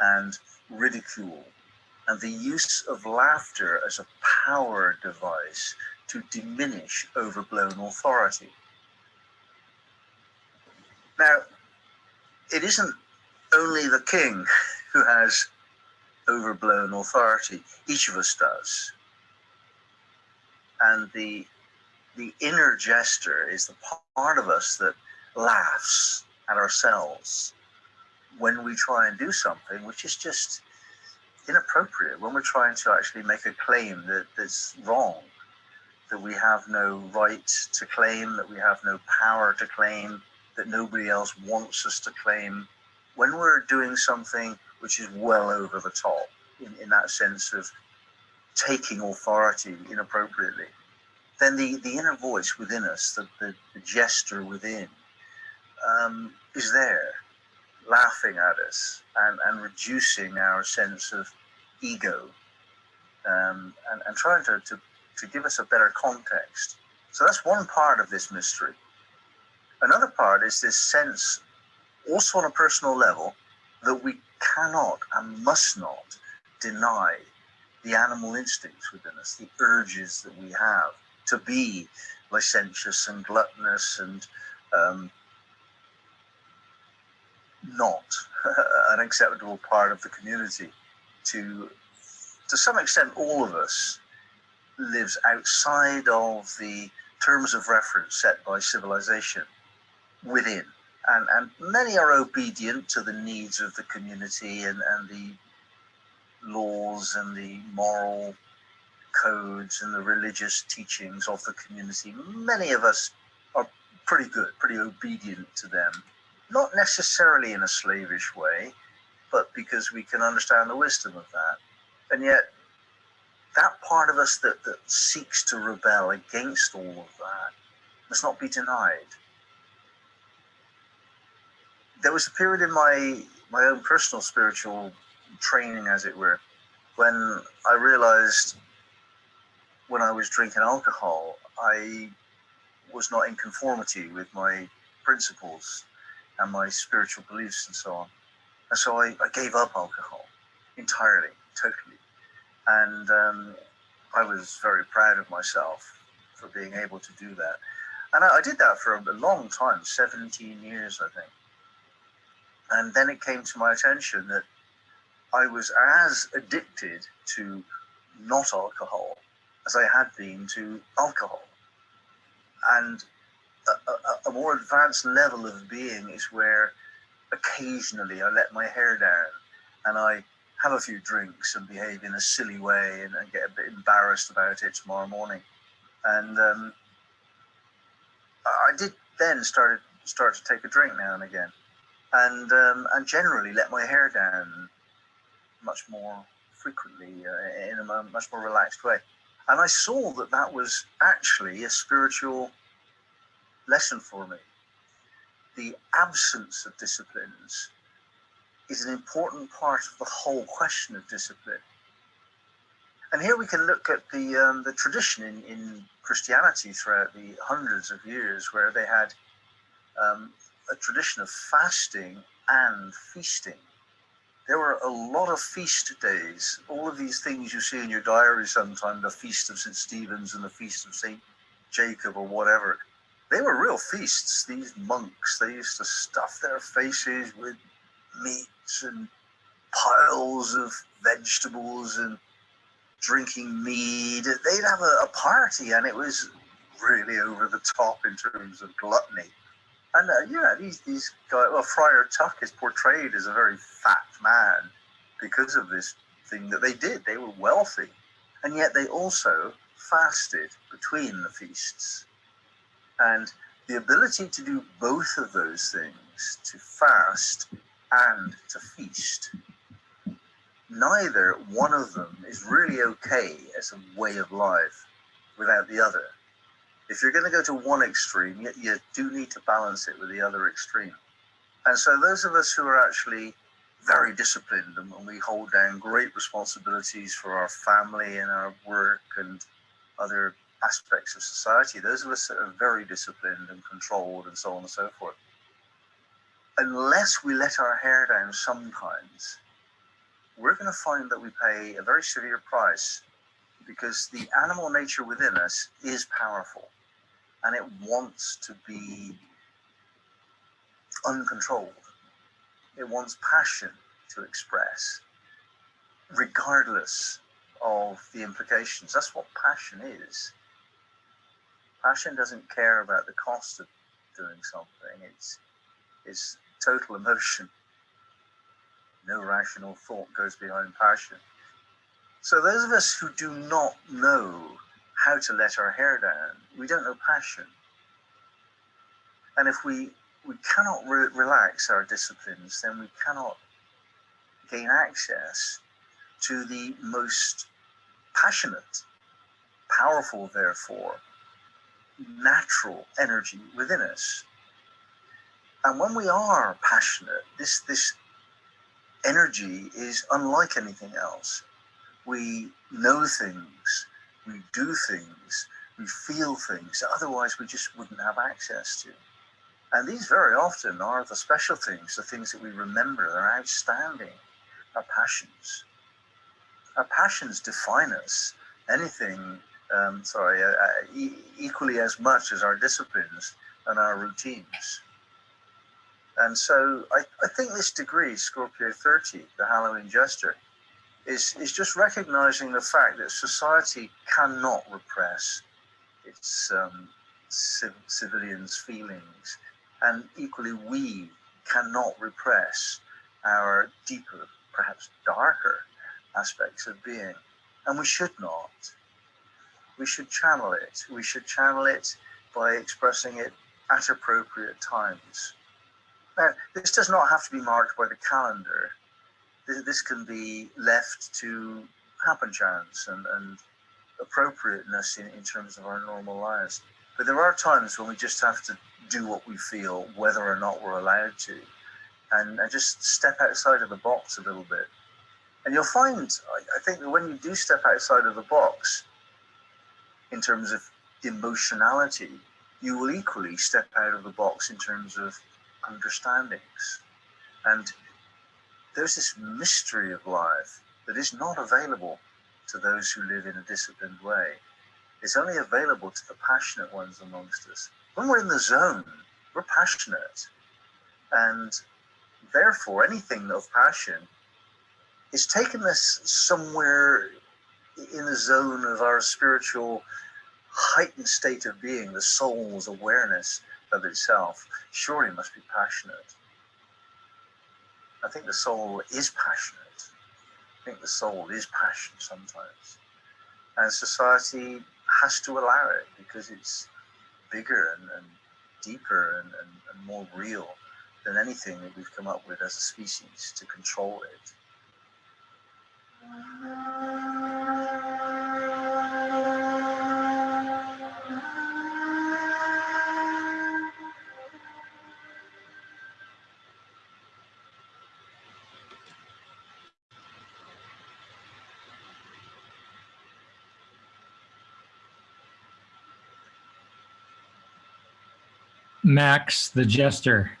and ridicule and the use of laughter as a power device to diminish overblown authority. Now, it isn't only the king who has overblown authority. Each of us does. And the the inner jester is the part of us that laughs at ourselves when we try and do something which is just inappropriate, when we're trying to actually make a claim that, that's wrong, that we have no right to claim, that we have no power to claim, that nobody else wants us to claim, when we're doing something which is well over the top, in, in that sense of taking authority inappropriately, then the, the inner voice within us, the, the, the jester within, um, is there, laughing at us and, and reducing our sense of ego um, and, and trying to, to, to give us a better context. So that's one part of this mystery. Another part is this sense, also on a personal level, that we cannot and must not deny the animal instincts within us, the urges that we have to be licentious and gluttonous and um, not an acceptable part of the community. To to some extent, all of us lives outside of the terms of reference set by civilization within. And, and many are obedient to the needs of the community and, and the laws and the moral codes and the religious teachings of the community. Many of us are pretty good, pretty obedient to them, not necessarily in a slavish way, but because we can understand the wisdom of that. And yet, that part of us that, that seeks to rebel against all of that must not be denied. There was a period in my my own personal spiritual training, as it were, when I realized when I was drinking alcohol, I was not in conformity with my principles and my spiritual beliefs and so on. And so I, I gave up alcohol entirely, totally. And um, I was very proud of myself for being able to do that. And I, I did that for a long time 17 years, I think. And then it came to my attention that I was as addicted to not alcohol as I had been to alcohol. And a, a, a, more advanced level of being is where occasionally I let my hair down and I have a few drinks and behave in a silly way and, and get a bit embarrassed about it tomorrow morning. And um, I did then started start to take a drink now and again, and um, and generally let my hair down much more frequently uh, in a much more relaxed way. And I saw that that was actually a spiritual lesson for me. The absence of disciplines is an important part of the whole question of discipline. And here we can look at the um, the tradition in, in Christianity throughout the hundreds of years, where they had um, a tradition of fasting and feasting. There were a lot of feast days. All of these things you see in your diary sometime, the feast of St. Stephen's and the feast of St. Jacob or whatever, they were real feasts. These monks, they used to stuff their faces with meats and piles of vegetables and drinking mead. They'd have a, a party and it was really over the top in terms of gluttony. And uh, yeah, these these guys. Well, Friar Tuck is portrayed as a very fat man because of this thing that they did. They were wealthy, and yet they also fasted between the feasts. And the ability to do both of those things, to fast and to feast, neither one of them is really okay as a way of life without the other if you're going to go to one extreme, you, do need to balance it with the other extreme. And so those of us who are actually very disciplined and we hold down great responsibilities for our family and our work and other aspects of society, those of us that are very disciplined and controlled and so on and so forth, unless we let our hair down sometimes, we're going to find that we pay a very severe price because the animal nature within us is powerful and it wants to be uncontrolled. It wants passion to express, regardless of the implications. That's what passion is. Passion doesn't care about the cost of doing something. It's it's total emotion. No rational thought goes behind passion. So those of us who do not know how to let our hair down. We don't know passion. And if we, we cannot re relax our disciplines, then we cannot gain access to the most passionate, powerful, therefore, natural energy within us. And when we are passionate, this, this energy is unlike anything else. We know things, we do things, we feel things otherwise we just wouldn't have access to. And these very often are the special things, the things that we remember, they're outstanding, our passions. Our passions define us. Anything, um, sorry, uh, uh, e equally as much as our disciplines and our routines. And so I, I think this degree, Scorpio 30, the Halloween Jester, is, is just recognizing the fact that society cannot repress its um, civ civilians' feelings. And equally, we cannot repress our deeper, perhaps darker aspects of being. And we should not. We should channel it. We should channel it by expressing it at appropriate times. Now, this does not have to be marked by the calendar this can be left to happen chance and, and appropriateness in, in terms of our normal lives. But there are times when we just have to do what we feel, whether or not we're allowed to, and, and just step outside of the box a little bit. And you'll find, I, I think, that when you do step outside of the box, in terms of emotionality, you will equally step out of the box in terms of understandings. And there's this mystery of life that is not available to those who live in a disciplined way. It's only available to the passionate ones amongst us. When we're in the zone, we're passionate. And therefore, anything of passion is taking us somewhere in the zone of our spiritual heightened state of being, the soul's awareness of itself. Surely must be passionate. I think the soul is passionate. I think the soul is passion sometimes. And society has to allow it because it's bigger and, and deeper and, and, and more real than anything that we've come up with as a species to control it. Max the Jester.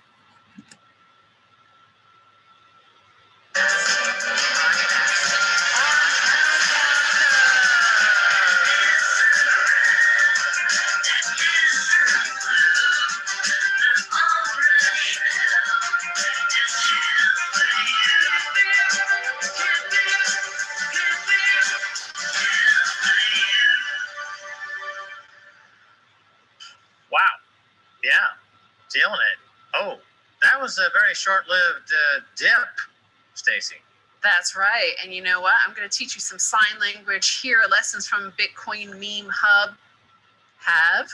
Going to teach you some sign language here. Lessons from Bitcoin Meme Hub. Have.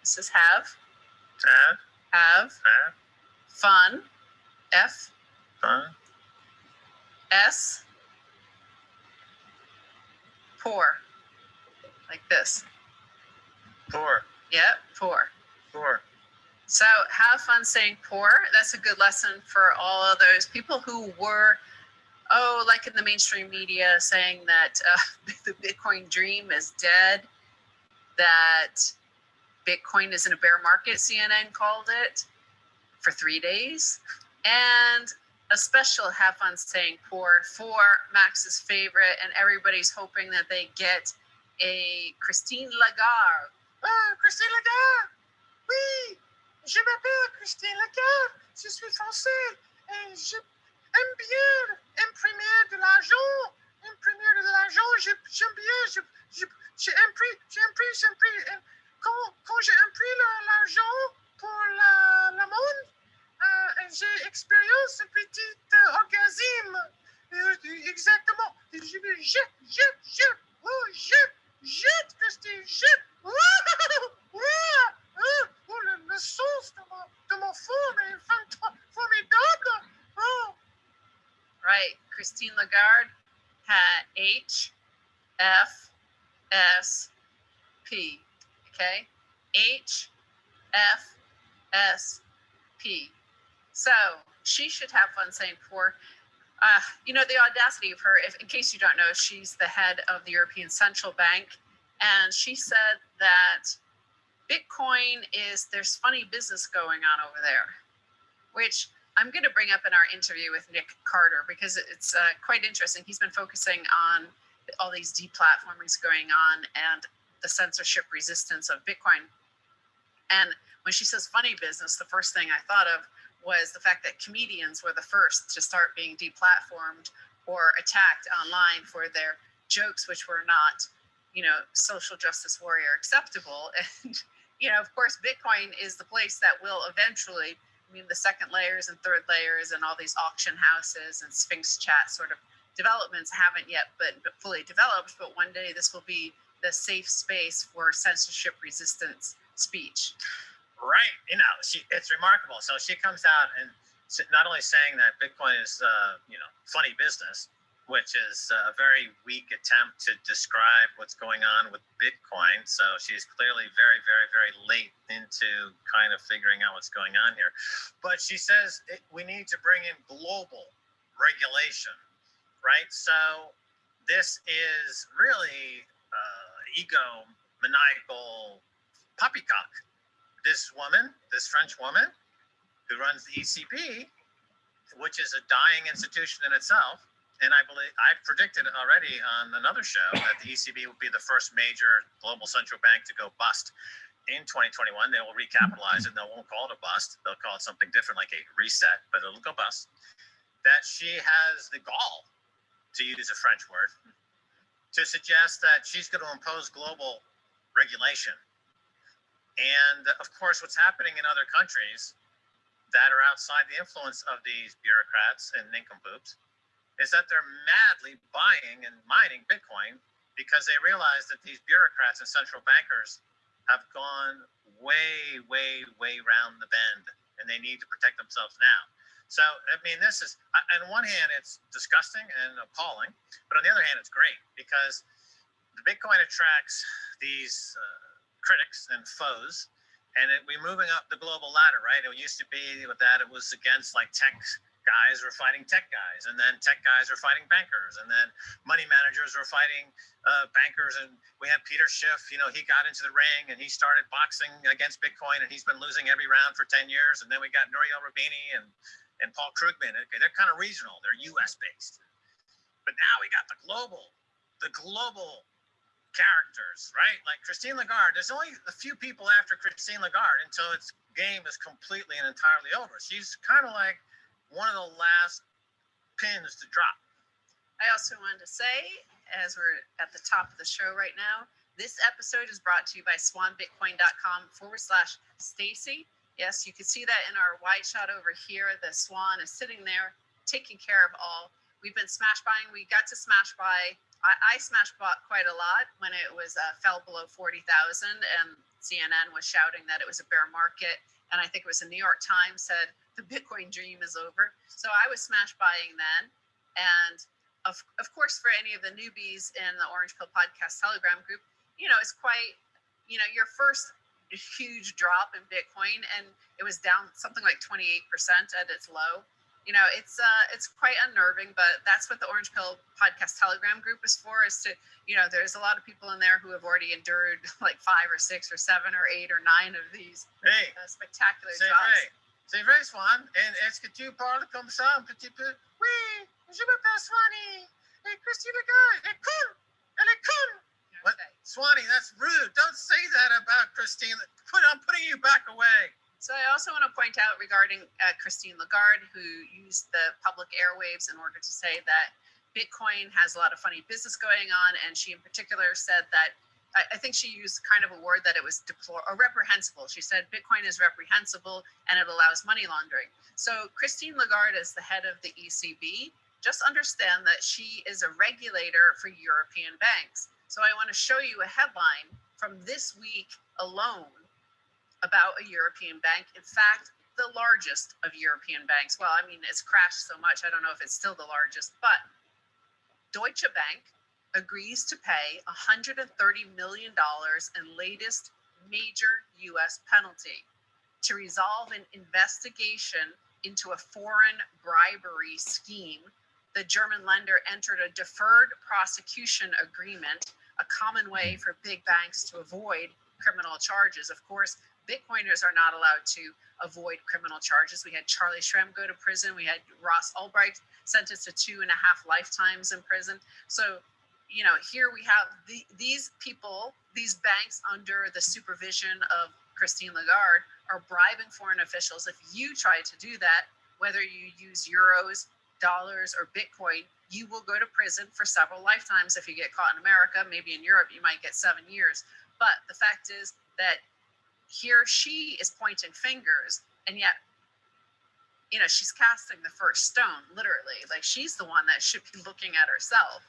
This is have. Have, Have. have, Fun. F. fun, S. Pour. Like this. pour, Yep. Pour. pour. So have fun saying poor. That's a good lesson for all of those people who were, oh, like in the mainstream media, saying that uh, the Bitcoin dream is dead, that Bitcoin is in a bear market, CNN called it, for three days. And a special have fun saying poor for Max's favorite, and everybody's hoping that they get a Christine Lagarde. Oh, Christine Lagarde! Oui! Je m'appelle Christine Lagarde, je suis français et j'aime bien imprimer de l'argent. Imprimer de l'argent, j'aime bien, je, je, j'imprime, j'imprime, j'imprime. Et Quand, quand j'imprime le- l'argent pour la, la monde, euh, j'ai expérience un petit euh, orgasme. Euh, exactement. Je vais jette, jette, jette, oh, jette, jette, Christine, jette. Ouah, oh, oh, le, le sens de mon, de mon forme est formidable. Oh. Right. Christine Lagarde had H F S P. Okay. H F S P. So she should have fun saying poor. Uh, you know, the audacity of her, if, in case you don't know, she's the head of the European Central Bank. And she said that Bitcoin is, there's funny business going on over there, which I'm going to bring up in our interview with Nick Carter because it's uh, quite interesting. He's been focusing on all these deplatformings going on and the censorship resistance of Bitcoin. And when she says funny business, the first thing I thought of was the fact that comedians were the first to start being deplatformed or attacked online for their jokes, which were not, you know, social justice warrior acceptable. And, you know, of course, Bitcoin is the place that will eventually, I mean, the second layers and third layers and all these auction houses and Sphinx chat sort of developments haven't yet but, but fully developed. But one day this will be the safe space for censorship resistance speech. Right. You know, she it's remarkable. So she comes out and not only saying that Bitcoin is, uh, you know, funny business, which is a very weak attempt to describe what's going on with Bitcoin. So she's clearly very, very, very late into kind of figuring out what's going on here. But she says it, we need to bring in global regulation, right? So this is really uh, ego maniacal poppycock this woman, this French woman who runs the ECB, which is a dying institution in itself. And I believe I predicted already on another show that the ECB will be the first major global central bank to go bust in 2021. They will recapitalize it. They won't call it a bust. They'll call it something different, like a reset, but it'll go bust. That she has the gall, to use a French word, to suggest that she's going to impose global regulation and of course, what's happening in other countries that are outside the influence of these bureaucrats and nincompoops is that they're madly buying and mining Bitcoin because they realize that these bureaucrats and central bankers have gone way, way, way round the bend and they need to protect themselves now. So, I mean, this is, on one hand, it's disgusting and appalling, but on the other hand, it's great because the Bitcoin attracts these uh, critics and foes, and it, we're moving up the global ladder, right? It used to be with that it was against like tech guys were fighting tech guys, and then tech guys were fighting bankers, and then money managers were fighting uh, bankers. And we had Peter Schiff, you know, he got into the ring and he started boxing against Bitcoin, and he's been losing every round for 10 years. And then we got Nouriel Roubini and and Paul Krugman. Okay, they're kind of regional, they're U.S. based, but now we got the global, the global characters, right? Like Christine Lagarde. There's only a few people after Christine Lagarde until its game is completely and entirely over. She's kind of like one of the last pins to drop. I also wanted to say, as we're at the top of the show right now, this episode is brought to you by swanbitcoin.com forward slash Stacy. Yes, you can see that in our wide shot over here. The swan is sitting there taking care of all. We've been smash buying. We got to smash buy. I, I smash bought quite a lot when it was uh, fell below 40,000 and CNN was shouting that it was a bear market. And I think it was the New York Times said the Bitcoin dream is over. So I was smash buying then. And of, of course, for any of the newbies in the Orange Pill Podcast Telegram group, you know, it's quite, you know, your first huge drop in Bitcoin, and it was down something like 28% at its low. You know, it's uh, it's quite unnerving, but that's what the Orange Pill Podcast Telegram group is for. Is to, you know, there's a lot of people in there who have already endured like five or six or seven or eight or nine of these Hey, uh, spectacular drops. vrai. C'est vrai, Swan. Est-ce que tu parles comme ça un petit peu? Oui, je m'appelle Swanee. Et Christine Lagarde, elle est cool. Elle est cool. What? Swanee, that's rude. Don't say that about Christine. Put, I'm putting you back away. So I also want to point out regarding uh, Christine Lagarde, who used the public airwaves in order to say that Bitcoin has a lot of funny business going on, and she in particular said that I, I think she used kind of a word that it was deplor or reprehensible. She said Bitcoin is reprehensible and it allows money laundering. So Christine Lagarde is the head of the ECB. Just understand that she is a regulator for European banks. So I want to show you a headline from this week alone about a European bank. In fact, the largest of European banks. Well, I mean, it's crashed so much, I don't know if it's still the largest, but Deutsche Bank agrees to pay $130 million in latest major US penalty to resolve an investigation into a foreign bribery scheme. The German lender entered a deferred prosecution agreement, a common way for big banks to avoid criminal charges. Of course, Bitcoiners are not allowed to avoid criminal charges. We had Charlie Shrem go to prison. We had Ross Ulbricht sentenced to two and a half lifetimes in prison. So, you know, here we have the, these people, these banks under the supervision of Christine Lagarde are bribing foreign officials. If you try to do that, whether you use euros, dollars, or Bitcoin, you will go to prison for several lifetimes if you get caught in America. Maybe in Europe, you might get seven years. But the fact is that here she is pointing fingers, and yet, you know, she's casting the first stone, literally. Like she's the one that should be looking at herself.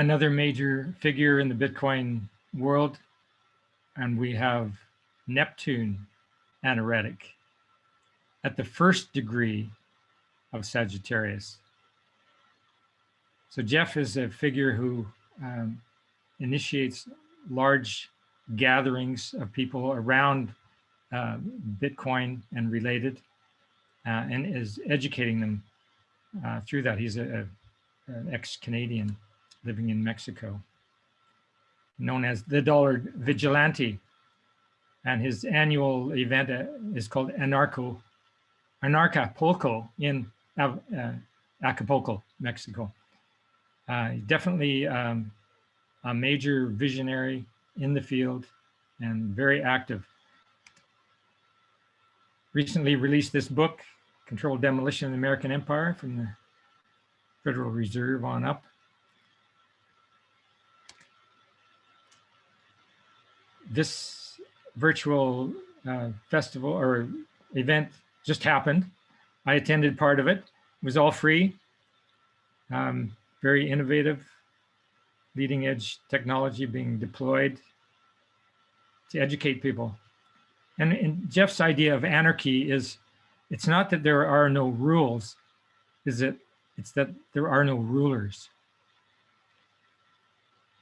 Another major figure in the Bitcoin world, and we have Neptune anaretic at the first degree of Sagittarius. So Jeff is a figure who um, initiates large gatherings of people around uh, Bitcoin and related, uh, and is educating them uh, through that. He's a, a, an ex-Canadian living in Mexico, known as the Dollar Vigilante. And his annual event uh, is called Anarco, Anarchapulco in uh, Acapulco, Mexico. Uh, definitely um, a major visionary in the field and very active. Recently released this book, Controlled Demolition of the American Empire from the Federal Reserve on up. This virtual uh, festival or event just happened. I attended part of it. It was all free. Um, very innovative, leading edge technology being deployed to educate people. And, and Jeff's idea of anarchy is it's not that there are no rules, is that it's that there are no rulers.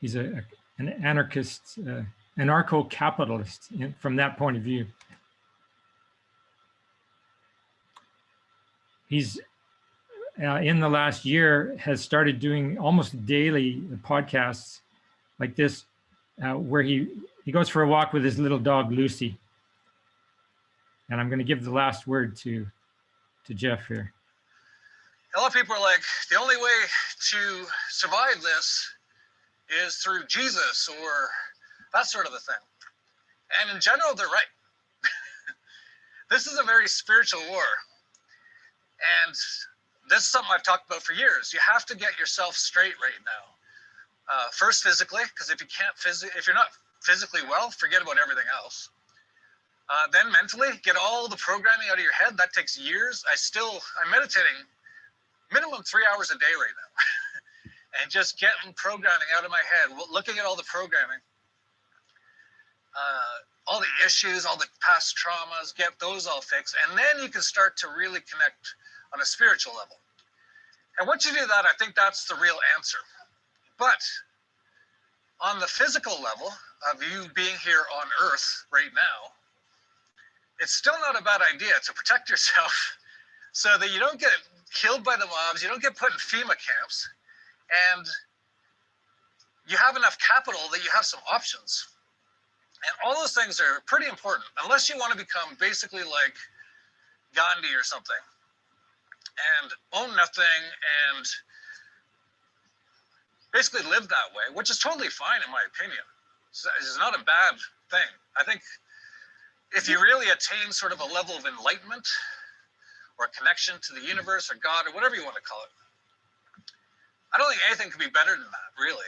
He's a, a- an anarchist, uh, anarcho-capitalist from that point of view. He's uh, in the last year has started doing almost daily podcasts like this, uh, where he he goes for a walk with his little dog Lucy. And I'm going to give the last word to to Jeff here. a lot of people are like, the only way to survive this is through Jesus or that sort of a thing. And in general, they're right. this is a very spiritual war. And this is something I've talked about for years. You have to get yourself straight right now. Uh, first, physically, because if you can't physically, if you're not physically well, forget about everything else. Uh, then mentally, get all the programming out of your head. That takes years. I still, I'm meditating minimum three hours a day right now. and just getting programming out of my head, looking at all the programming, uh, all the issues, all the past traumas, get those all fixed. And then you can start to really connect on a spiritual level. And once you do that, I think that's the real answer. But on the physical level of you being here on Earth right now, it's still not a bad idea to protect yourself so that you don't get killed by the mobs, you don't get put in FEMA camps, and you have enough capital that you have some options. And all those things are pretty important, unless you want to become basically like Gandhi or something and own nothing and basically live that way, which is totally fine in my opinion. It's, not a bad thing. I think if you really attain sort of a level of enlightenment or connection to the universe or God or whatever you want to call it, I don't think anything could be better than that, really.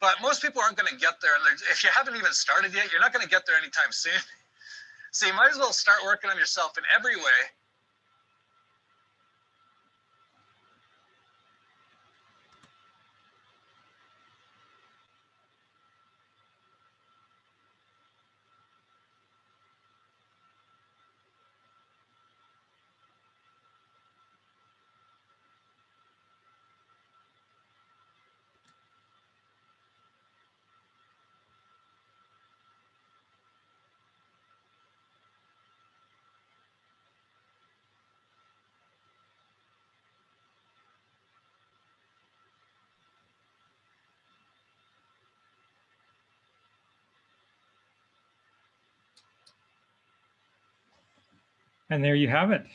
But most people aren't going to get there. And if you haven't even started yet, you're not going to get there anytime soon. So you might as well start working on yourself in every way. And there you have it.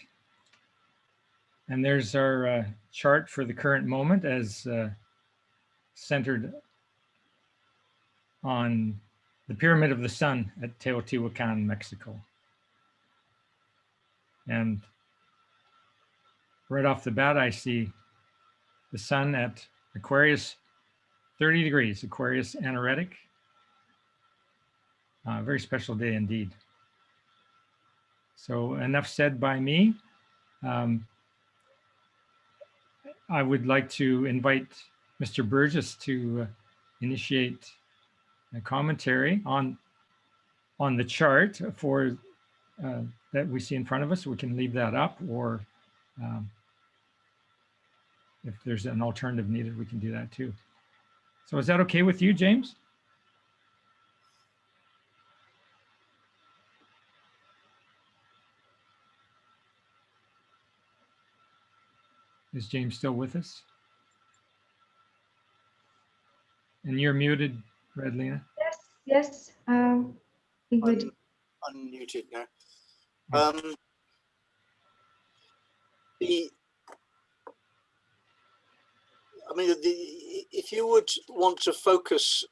And there's our uh, chart for the current moment as uh, centered on the Pyramid of the Sun at Teotihuacan, Mexico. And right off the bat, I see the sun at Aquarius 30 degrees, Aquarius anaretic. Uh, very special day indeed. So enough said by me. Um, I would like to invite Mr. Burgess to uh, initiate a commentary on on the chart for uh, that we see in front of us. We can leave that up, or um, if there's an alternative needed, we can do that too. So is that okay with you, James? Is James still with us? And you're muted, Red Redlina. Yes, yes. Um, I think we I'm unmuted now. Um, the, I mean, the, if you would want to focus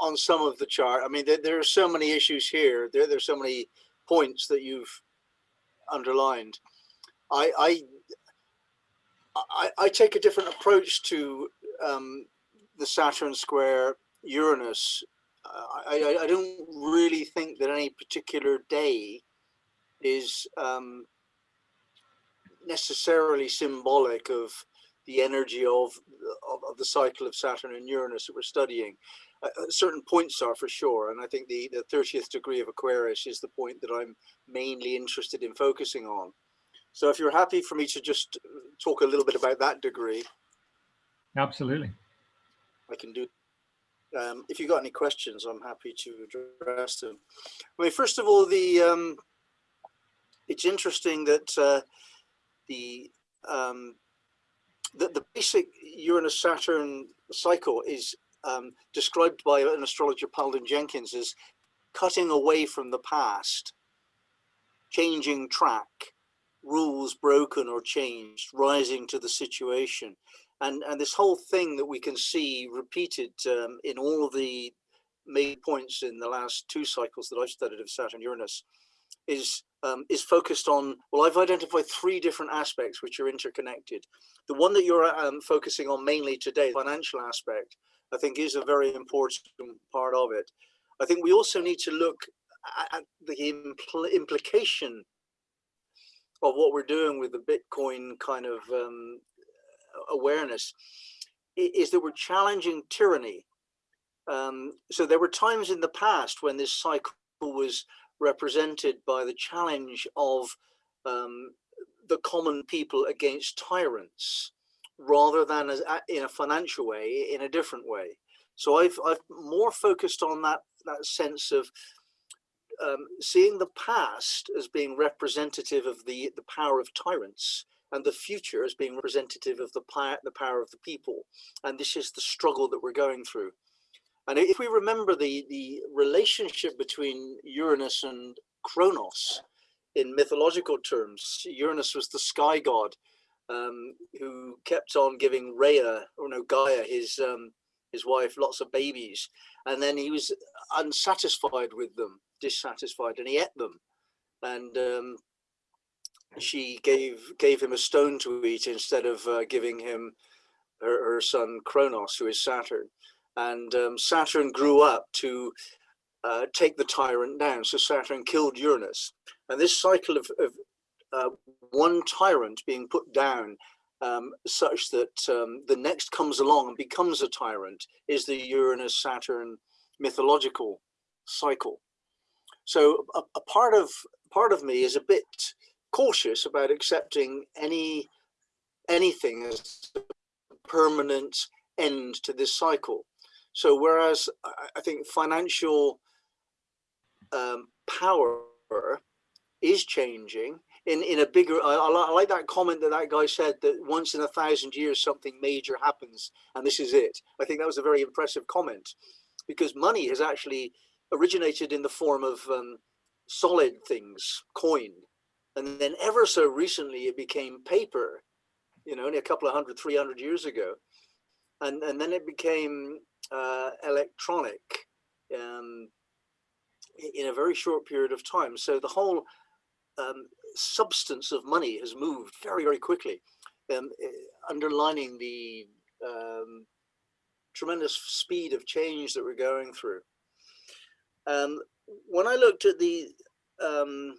on some of the chart, I mean, there, there are so many issues here. There, there's so many points that you've underlined. I, I, I, I take a different approach to um, the Saturn square Uranus. Uh, I, I, I don't really think that any particular day is um, necessarily symbolic of the energy of, of, of the cycle of Saturn and Uranus that we're studying. Uh, uh, certain points are for sure, and I think the, the 30th degree of Aquarius is the point that I'm mainly interested in focusing on. So if you're happy for me to just talk a little bit about that degree, Absolutely. I can do. Um, if you've got any questions, I'm happy to address them. I mean, first of all, the um, it's interesting that uh, the um, the, the basic Uranus Saturn cycle is um, described by an astrologer, Palden Jenkins, as cutting away from the past, changing track, rules broken or changed, rising to the situation. And, and this whole thing that we can see repeated um, in all of the main points in the last two cycles that I've studied of Saturn Uranus is um, is focused on, well, I've identified three different aspects which are interconnected. The one that you're um, focusing on mainly today, the financial aspect, I think is a very important part of it. I think we also need to look at the impl implication of what we're doing with the Bitcoin kind of um, awareness is that we're challenging tyranny. Um, so there were times in the past when this cycle was represented by the challenge of um, the common people against tyrants rather than as in a financial way in a different way so i've i've more focused on that that sense of um, seeing the past as being representative of the the power of tyrants and the future as being representative of the power the power of the people and this is the struggle that we're going through and if we remember the, the relationship between Uranus and Kronos in mythological terms, Uranus was the sky god um, who kept on giving Rhea, or no, Gaia, his, um, his wife, lots of babies. And then he was unsatisfied with them, dissatisfied, and he ate them. And um, she gave, gave him a stone to eat instead of uh, giving him her, her son Kronos, who is Saturn and um, Saturn grew up to uh, take the tyrant down. So Saturn killed Uranus. And this cycle of, of uh, one tyrant being put down um, such that um, the next comes along and becomes a tyrant is the Uranus Saturn mythological cycle. So a, a part of part of me is a bit cautious about accepting any anything as a permanent end to this cycle. So whereas I think financial um, power is changing in, in a bigger, I, I, like that comment that that guy said that once in a thousand years something major happens and this is it. I think that was a very impressive comment because money has actually originated in the form of um, solid things, coin. And then ever so recently it became paper, you know, only a couple of hundred, 300 years ago. And, and then it became uh, electronic um, in a very short period of time. So the whole um, substance of money has moved very, very quickly, um, eh, underlining the um, tremendous speed of change that we're going through. Um, when I looked at the um,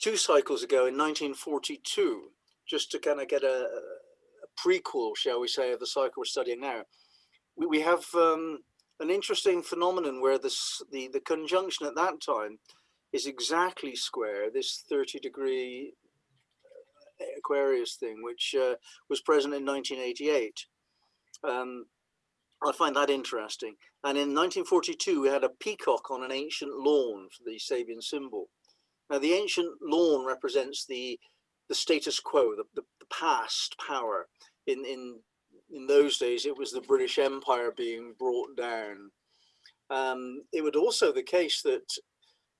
two cycles ago in 1942, just to kind of get a, a prequel, shall we say, of the cycle we're studying now, we, we have um, an interesting phenomenon where this, the, the conjunction at that time is exactly square, this 30 degree uh, Aquarius thing, which uh, was present in 1988. Um, I find that interesting. And in 1942, we had a peacock on an ancient lawn for the Sabian symbol. Now, the ancient lawn represents the the status quo, the, the, the past power in, in in those days, it was the British Empire being brought down. Um, it would also the case that,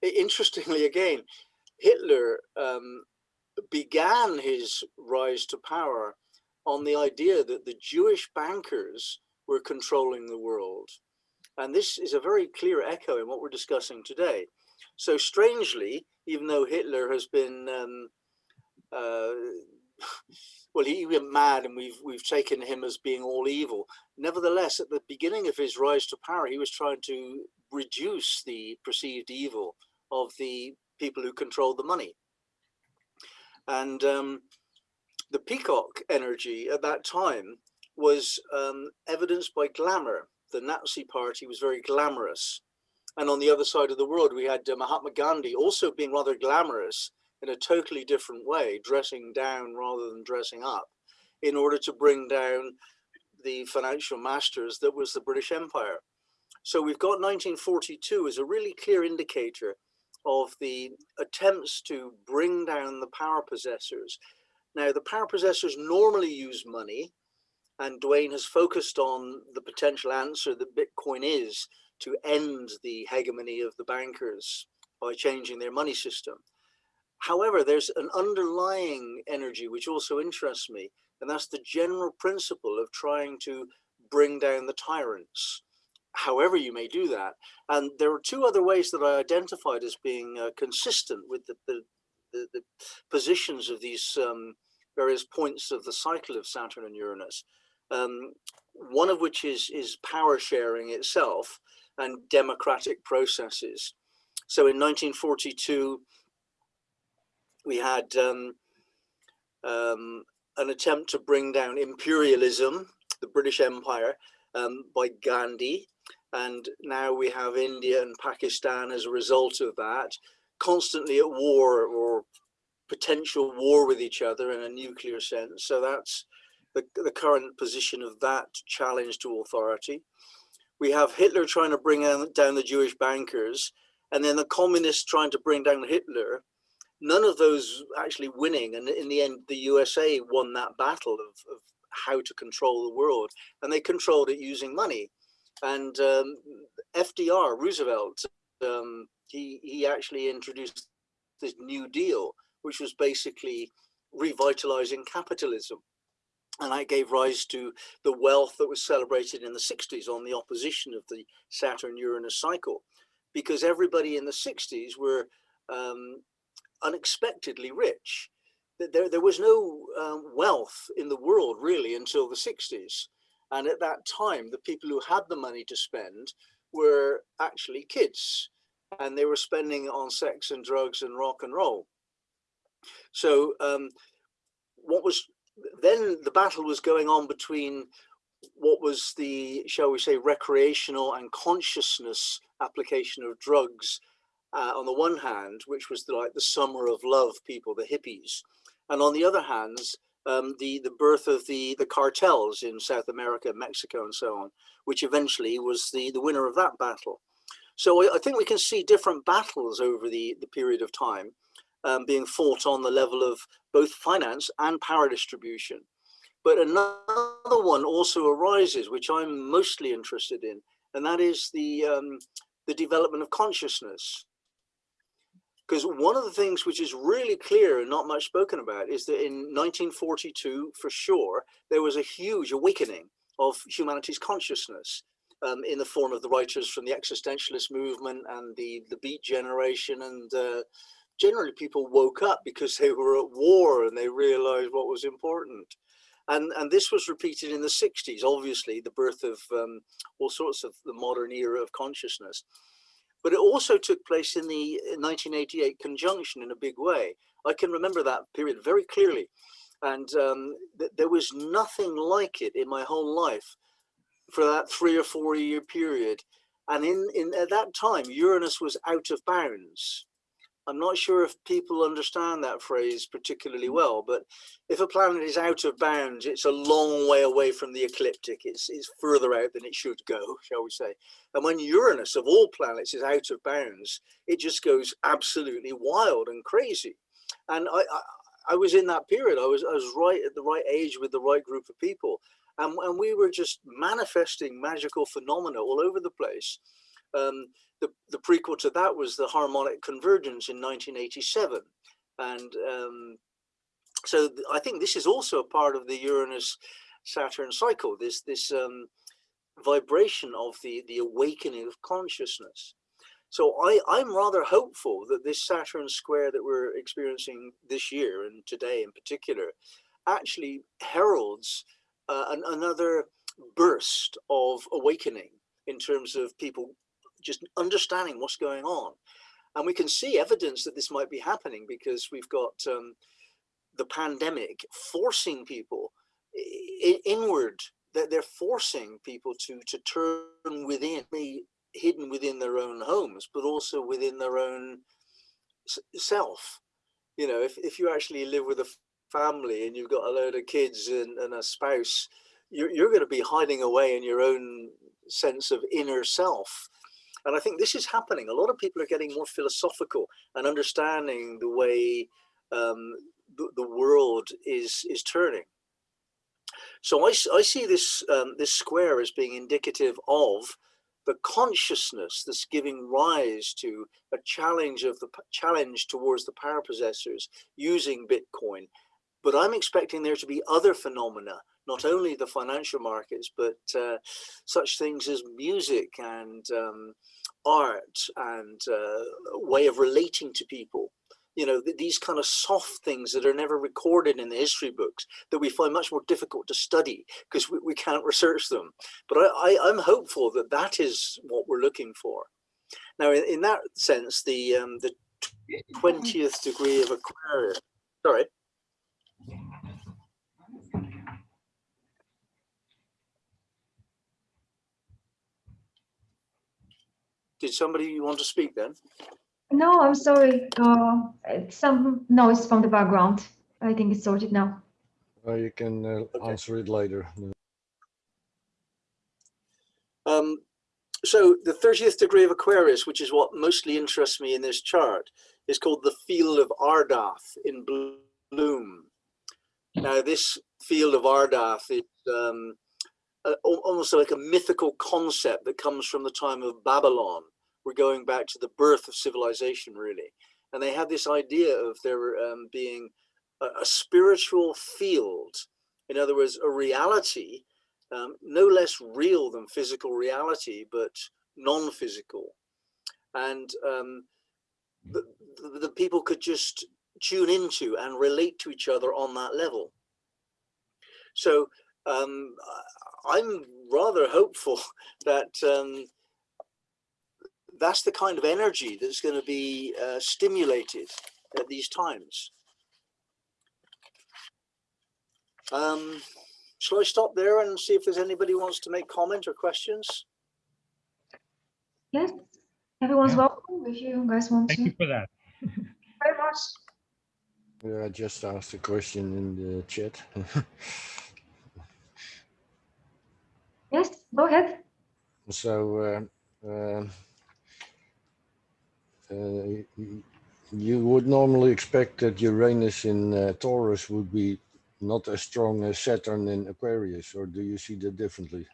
interestingly again, Hitler um, began his rise to power on the idea that the Jewish bankers were controlling the world. And this is a very clear echo in what we're discussing today. So strangely, even though Hitler has been um, uh, well, he went mad and we've, we've taken him as being all evil. Nevertheless, at the beginning of his rise to power, he was trying to reduce the perceived evil of the people who controlled the money. And um, the peacock energy at that time was um, evidenced by glamour. The Nazi party was very glamorous. And on the other side of the world, we had uh, Mahatma Gandhi also being rather glamorous in a totally different way, dressing down rather than dressing up, in order to bring down the financial masters that was the British Empire. So we've got 1942 as a really clear indicator of the attempts to bring down the power possessors. Now, the power possessors normally use money, and Dwayne has focused on the potential answer that Bitcoin is to end the hegemony of the bankers by changing their money system. However, there's an underlying energy which also interests me, and that's the general principle of trying to bring down the tyrants, however you may do that. And there are two other ways that I identified as being uh, consistent with the, the, the, the, positions of these um, various points of the cycle of Saturn and Uranus. Um, one of which is, is power sharing itself and democratic processes. So in 1942, we had um, um, an attempt to bring down imperialism, the British Empire, um, by Gandhi. And now we have India and Pakistan as a result of that, constantly at war or potential war with each other in a nuclear sense. So that's the, the current position of that challenge to authority. We have Hitler trying to bring down the Jewish bankers, and then the communists trying to bring down Hitler. None of those actually winning, and in the end, the USA won that battle of, of how to control the world, and they controlled it using money. And um, FDR, Roosevelt, um, he he actually introduced this New Deal, which was basically revitalizing capitalism and that gave rise to the wealth that was celebrated in the 60s on the opposition of the Saturn Uranus cycle, because everybody in the 60s were um, unexpectedly rich. There, there was no um, wealth in the world really until the 60s. And at that time, the people who had the money to spend were actually kids and they were spending on sex and drugs and rock and roll. So um, what was then the battle was going on between what was the, shall we say, recreational and consciousness application of drugs uh, on the one hand, which was the, like the summer of love people, the hippies, and on the other hand, um, the the birth of the the cartels in South America, Mexico, and so on, which eventually was the the winner of that battle. So I, I think we can see different battles over the the period of time, um, being fought on the level of both finance and power distribution. But another one also arises, which I'm mostly interested in, and that is the, um, the development of consciousness. Because one of the things which is really clear and not much spoken about is that in 1942, for sure, there was a huge awakening of humanity's consciousness um, in the form of the writers from the existentialist movement and the, the beat generation and uh, generally people woke up because they were at war and they realized what was important. And, and this was repeated in the 60s, obviously, the birth of um, all sorts of the modern era of consciousness. But it also took place in the 1988 conjunction in a big way. I can remember that period very clearly. And um, th there was nothing like it in my whole life for that three or four year period. And in, in at that time, Uranus was out of bounds. I'm not sure if people understand that phrase particularly mm. well, but if a planet is out of bounds, it's a long way away from the ecliptic. It's, it's further out than it should go, shall we say. And when Uranus, of all planets, is out of bounds, it just goes absolutely wild and crazy. And I, I, I was in that period. I was, I was right at the right age with the right group of people. And, and we were just manifesting magical phenomena all over the place. Um, the, the prequel to that was the harmonic convergence in 1987. And um, so I think this is also a part of the Uranus Saturn cycle, this, this um, vibration of the, the awakening of consciousness. So I, I'm rather hopeful that this Saturn square that we're experiencing this year and today in particular actually heralds uh, an, another burst of awakening in terms of people just understanding what's going on. And we can see evidence that this might be happening because we've got um, the pandemic forcing people inward. That they're forcing people to to turn within, hidden within their own homes, but also within their own self. You know, if if you actually live with a family and you've got a load of kids and, and a spouse, you're you're going to be hiding away in your own sense of inner self. And I think this is happening. A lot of people are getting more philosophical and understanding the way um, the, the world is is turning. So I see this um, this square as being indicative of the consciousness that's giving rise to a challenge of the challenge towards the power possessors using Bitcoin. But I'm expecting there to be other phenomena, not only the financial markets, but uh, such things as music and um, art and uh, a way of relating to people. You know, th- these kind of soft things that are never recorded in the history books that we find much more difficult to study because we, we can't research them. But I, I, I'm hopeful that that is what we're looking for. Now, in, in that sense, the um, the twentieth degree of Aquarius. Sorry. Did somebody want to speak then? No, I'm sorry. Uh, some noise from the background. I think it's sorted now. Well, you can uh, Okay. answer it later. Um, so the 30th degree of Aquarius, which is what mostly interests me in this chart, is called the field of Ardath in bloom. Now, this field of Ardath is um, a- almost like a mythical concept that comes from the time of Babylon. We're going back to the birth of civilization, really. And they had this idea of there um, being a, a spiritual field, in other words, a reality um, no less real than physical reality, but non-physical. And um, the, the, people could just tune into and relate to each other on that level. So um, I'm rather hopeful that um, that's the kind of energy that's going to be uh, stimulated at these times. Um, Shall I stop there and see if there's anybody who wants to make comment or questions? Yes, everyone's Yeah. welcome if you guys want Thank to. Thank you for that. Very much. Yeah, I just asked a question in the chat. Yes, go ahead. So, uh, um, uh, y- y- you would normally expect that Uranus in uh, Taurus would be not as strong as Saturn in Aquarius, or do you see that differently?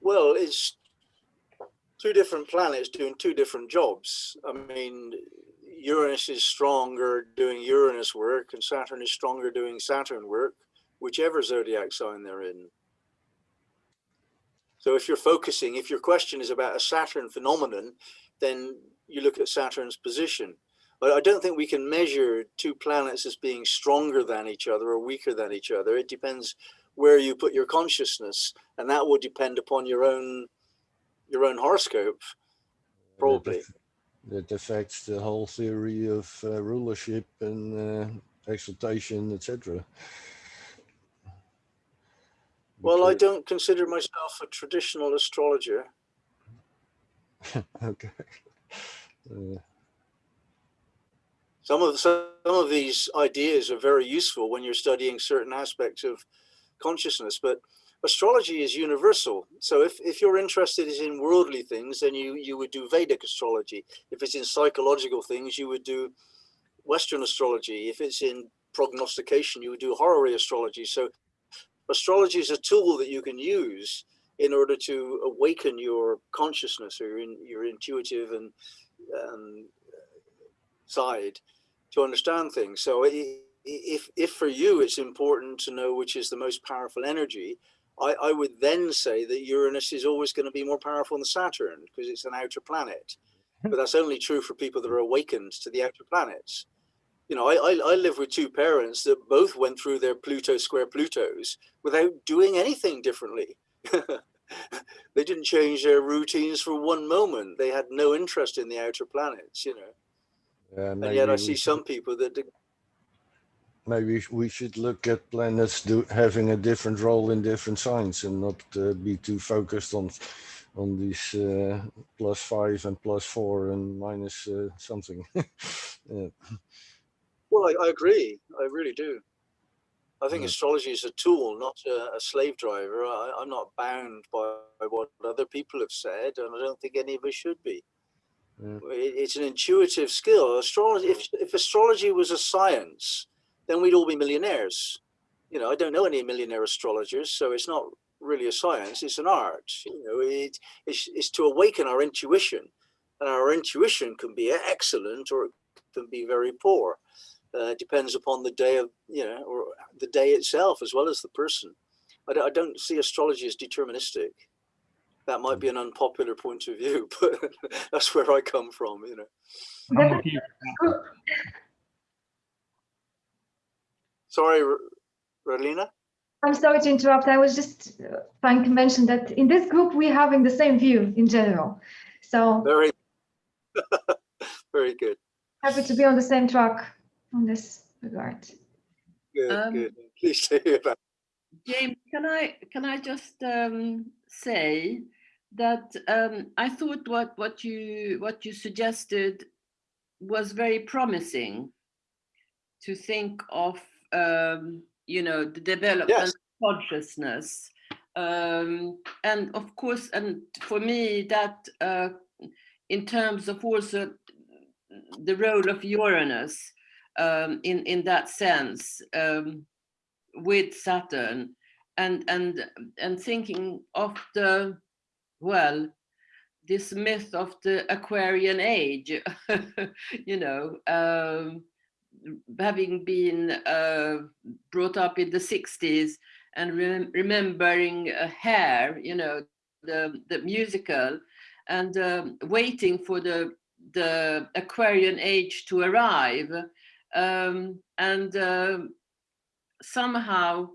Well, it's two different planets doing two different jobs. I mean, Uranus is stronger doing Uranus work and Saturn is stronger doing Saturn work, whichever zodiac sign they're in. So if you're focusing, if your question is about a Saturn phenomenon, then you look at Saturn's position. But I don't think we can measure two planets as being stronger than each other or weaker than each other. It depends where you put your consciousness, and that will depend upon your own your own horoscope, probably. That affects the whole theory of uh, rulership and uh, exaltation, etc. Well, I don't consider myself a traditional astrologer. okay. Uh, Some of some of these ideas are very useful when you're studying certain aspects of consciousness, but astrology is universal. So if, if you're interested in worldly things, then you, you would do Vedic astrology. If it's in psychological things, you would do Western astrology. If it's in prognostication, you would do horary astrology. So astrology is a tool that you can use in order to awaken your consciousness or your, in, your intuitive and um, side to understand things. So if if for you it's important to know which is the most powerful energy, I, I would then say that Uranus is always going to be more powerful than Saturn because it's an outer planet. but that's only true for people that are awakened to the outer planets. You know, I, I, I live with two parents that both went through their Pluto square Plutos without doing anything differently. they didn't change their routines for one moment. They had no interest in the outer planets, you know. Yeah, And yet I see some people that Maybe we should look at planets do, having a different role in different signs and not uh, be too focused on on these uh, plus five and plus four and minus uh, something. yeah. Well, I, I agree. I really do. I think Yeah. astrology is a tool, not a, a slave driver. I, I'm not bound by, what other people have said, and I don't think any of us should be. Hmm. Yeah. It, it's an intuitive skill. Astrology. If, hmm. if astrology was a science, then we'd all be millionaires. You know, I don't know any millionaire astrologers, so it's not really a science. It's an art. You know, it, it's, it's to awaken our intuition, and our intuition can be excellent or it can be very poor uh, depends upon the day of you know or the day itself as well as the person I don't, I don't see astrology as deterministic that might be an unpopular point of view but that's where i come from you know I'm you. sorry R- Ralina. I'm sorry to interrupt. I was just uh, trying to mention that in this group, we're having the same view in general. So very very good happy to be on the same track on this regard. good Um, good pleased to hear that James, can I can I just um, say that um, I thought what what you what you suggested was very promising to think of um, you know the development Yes. of consciousness um, and of course and for me that uh, in terms of also the role of Uranus um, in in that sense um, with Saturn and and and thinking of the well this myth of the Aquarian age, you know, um, having been uh, brought up in the 60s and rem- remembering uh, Hair, you know, the, the musical, and um, waiting for the, the Aquarian age to arrive. Um, and um somehow,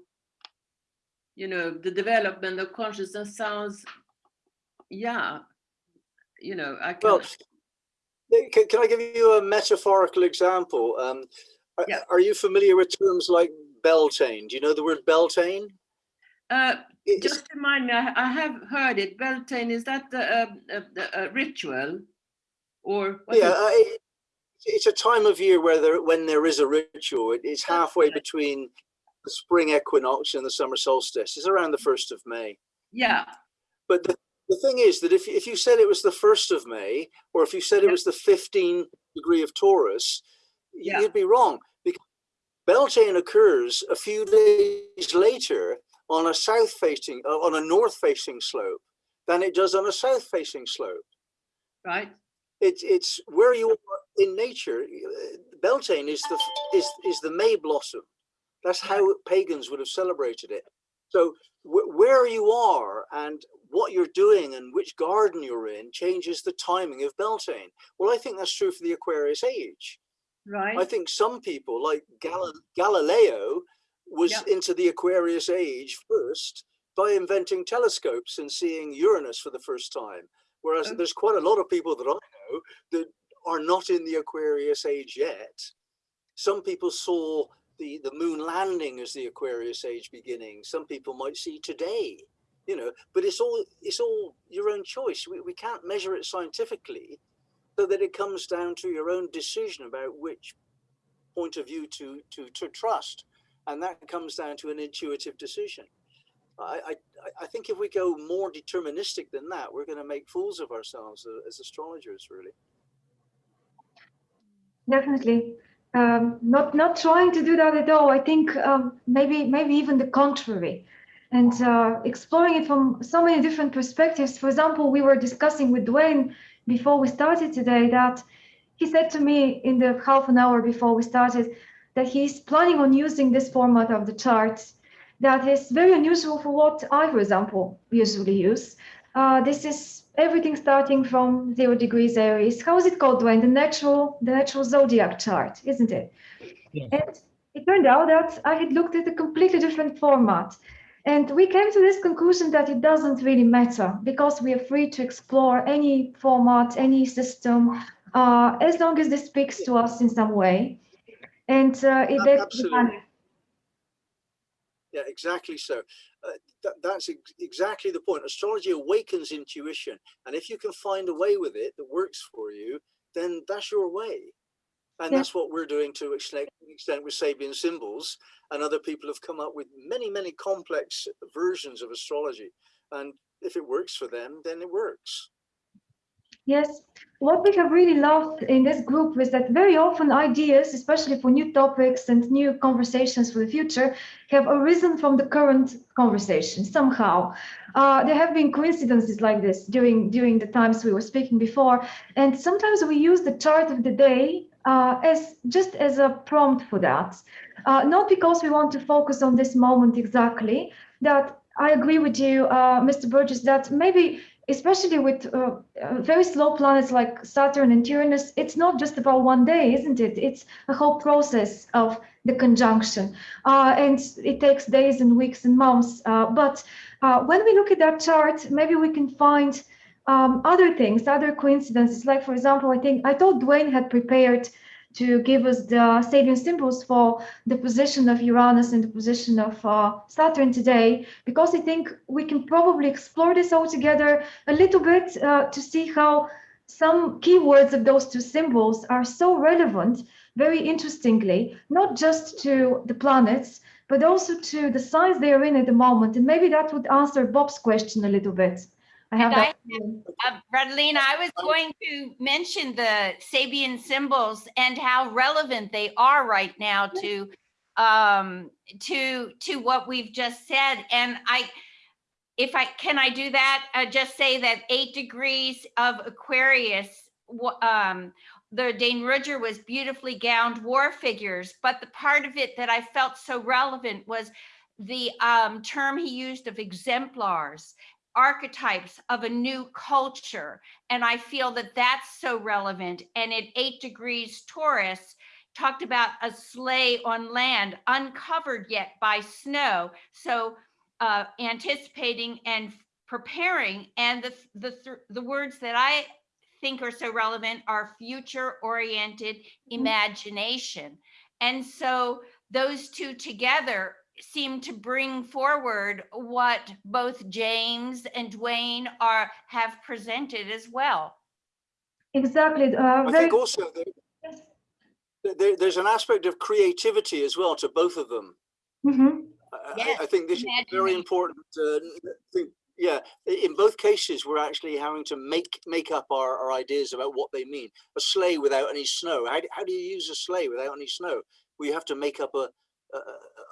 you know, the development of consciousness sounds, yeah, you know, I can. well can, can i give you a metaphorical example um, are- Yeah. are you familiar with terms like beltane do you know the word beltane Uh, just remind me, I, I have heard it. Beltane, is that the, uh, uh, the uh, ritual? Or what yeah, uh, it's a time of year where there when there is a ritual. It, it's halfway between the spring equinox and the summer solstice. It's around the first of May. yeah, But the, the thing is that if if you said it was the first of May, or if you said it was the 15 degree of Taurus, Yeah. you'd be wrong because Beltane occurs a few days later on a south facing uh, on a north facing slope than it does on a south facing slope. right? It's it's where you are in nature. uh, Beltane is the is is the May blossom. That's how pagans would have celebrated it. So wh- where you are and what you're doing and which garden you're in changes the timing of Beltane. Well, I think that's true for the Aquarius age. Right. I think some people, like Gal- Galileo, was Yeah. into the Aquarius age first by inventing telescopes and seeing Uranus for the first time. Whereas Okay. there's quite a lot of people that I that are not in the Aquarius age yet. Some people saw the, the moon landing as the Aquarius age beginning. Some people might see today, you know, but it's all it's all your own choice. We, we can't measure it scientifically so that it comes down to your own decision about which point of view to to to trust and that comes down to an intuitive decision i i, I- think if we go more deterministic than that we're going to make fools of ourselves a- as astrologers really Definitely. Um, not not trying to do that at all. I think um, maybe maybe even the contrary, and uh, exploring it from so many different perspectives. For example, we were discussing with Dwayne before we started today that he said to me in the half an hour before we started that he's planning on using this format of the charts that is very unusual for what I, for example, usually use. Uh, this is everything starting from zero degrees Aries. How is it called, Dwayne? The natural, the natural zodiac chart, isn't it? Yes. And it turned out that I had looked at a completely different format. And we came to this conclusion that it doesn't really matter because we are free to explore any format, any system, uh, as long as this speaks to us in some way. And uh, it, Ab- that's the absolutely. kind of- Yeah, exactly so. Uh, that, that's ex- exactly the point. Astrology awakens intuition. And if you can find a way with it that works for you, then that's your way. And Yeah. that's what we're doing to extent, extent with Sabian symbols. And other people have come up with many, many complex versions of astrology. And if it works for them, then it works. Yes, what we have really loved in this group is that very often ideas, especially for new topics and new conversations for the future, have arisen from the current conversation somehow. Uh, there have been coincidences like this during during the times we were speaking before, and sometimes we use the chart of the day uh, as just as a prompt for that. Uh, not because we want to focus on this moment exactly. That I agree with you, uh, Mr. Burgess, that maybe especially with uh, uh, very slow planets like Saturn and Uranus, it's not just about one day, isn't it? It's a whole process of the conjunction. Uh, and it takes days and weeks and months. Uh, but uh, when we look at that chart, maybe we can find um, other things, other coincidences. Like, for example, I think I thought Dwayne had prepared to give us the Sabian symbols for the position of Uranus and the position of uh, Saturn today, because I think we can probably explore this all together a little bit uh, to see how some keywords of those two symbols are so relevant, very interestingly, not just to the planets, but also to the signs they are in at the moment. And maybe that would answer Bob's question a little bit. I have And that. Uh, Radlina, I was going to mention the Sabian symbols and how relevant they are right now to um to to what we've just said. And i if i can i do that? Uh, just say that eight degrees of aquarius um the Dane Rudhyar was beautifully gowned war figures, but the part of it that I felt so relevant was the um, term he used of exemplars archetypes of a new culture. And I feel that that's so relevant. And at eight degrees Taurus, talked about a sleigh on land uncovered yet by snow. So uh, anticipating and preparing. And the, the, th- the words that I think are so relevant are future oriented imagination. And so those two together seem to bring forward what both James and Dwayne are have presented as well. Exactly. Uh, I think also there, there, there's an aspect of creativity as well to both of them. Mhm. I- I, Yes, I think this is very important uh, thing. Yeah, in both cases, we're actually having to make make up our, our ideas about what they mean. A sleigh without any snow. How, do- how do you use a sleigh without any snow? We have to make up a,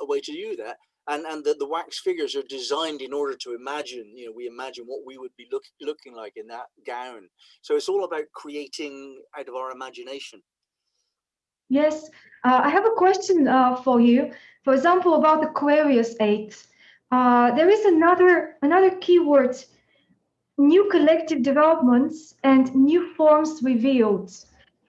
a, way to do that. And and the, the wax figures are designed in order to imagine. You know, we imagine what we would be look, looking like in that gown. So it's all about creating out of our imagination. Yes, uh, I have a question uh, for you. For example, about Aquarius 8. Uh, there is another another keyword, new collective developments and new forms revealed.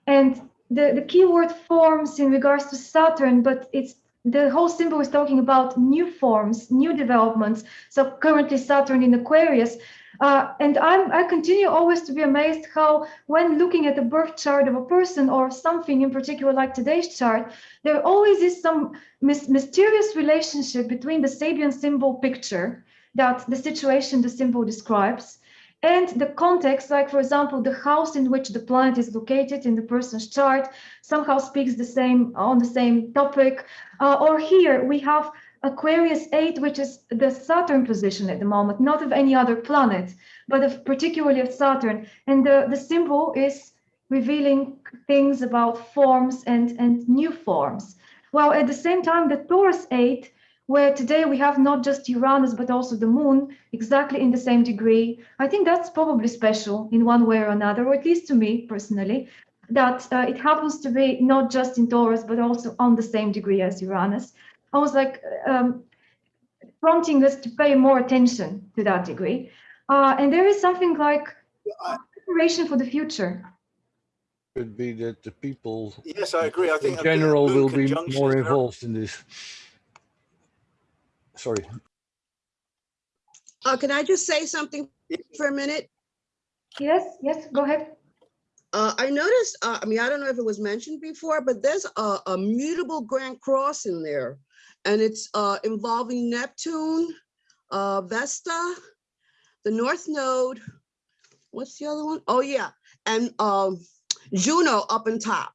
And the, the keyword forms in regards to Saturn, but it's the whole symbol is talking about new forms, new developments. So currently Saturn in Aquarius. Uh, and I'm, I continue always to be amazed how, when looking at the birth chart of a person or something in particular, like today's chart, there always is some mys- mysterious relationship between the Sabian symbol picture that the situation the symbol describes and the context, like for example, the house in which the planet is located in the person's chart somehow speaks the same on the same topic. Uh, or here we have Aquarius 8, which is the Saturn position at the moment, not of any other planet, but of particularly of Saturn. And the, the symbol is revealing things about forms and, and new forms. While at the same time, the Taurus 8, where today we have not just Uranus, but also the moon exactly in the same degree, I think that's probably special in one way or another, or at least to me personally, that uh, it happens to be not just in Taurus, but also on the same degree as Uranus. I was like um, prompting us to pay more attention to that degree. Uh, and there is something like preparation for the future. Could be that the people Yes, I agree. I think in general will be more involved in this. Sorry. Uh, can I just say something for a minute? Yes, yes, go ahead. Uh, I noticed, uh, I mean, I don't know if it was mentioned before, but there's a, a mutable Grand Cross in there. And it's, uh, involving Neptune, uh, Vesta, the North Node. What's the other one? Oh, yeah, and, um, Juno up on top.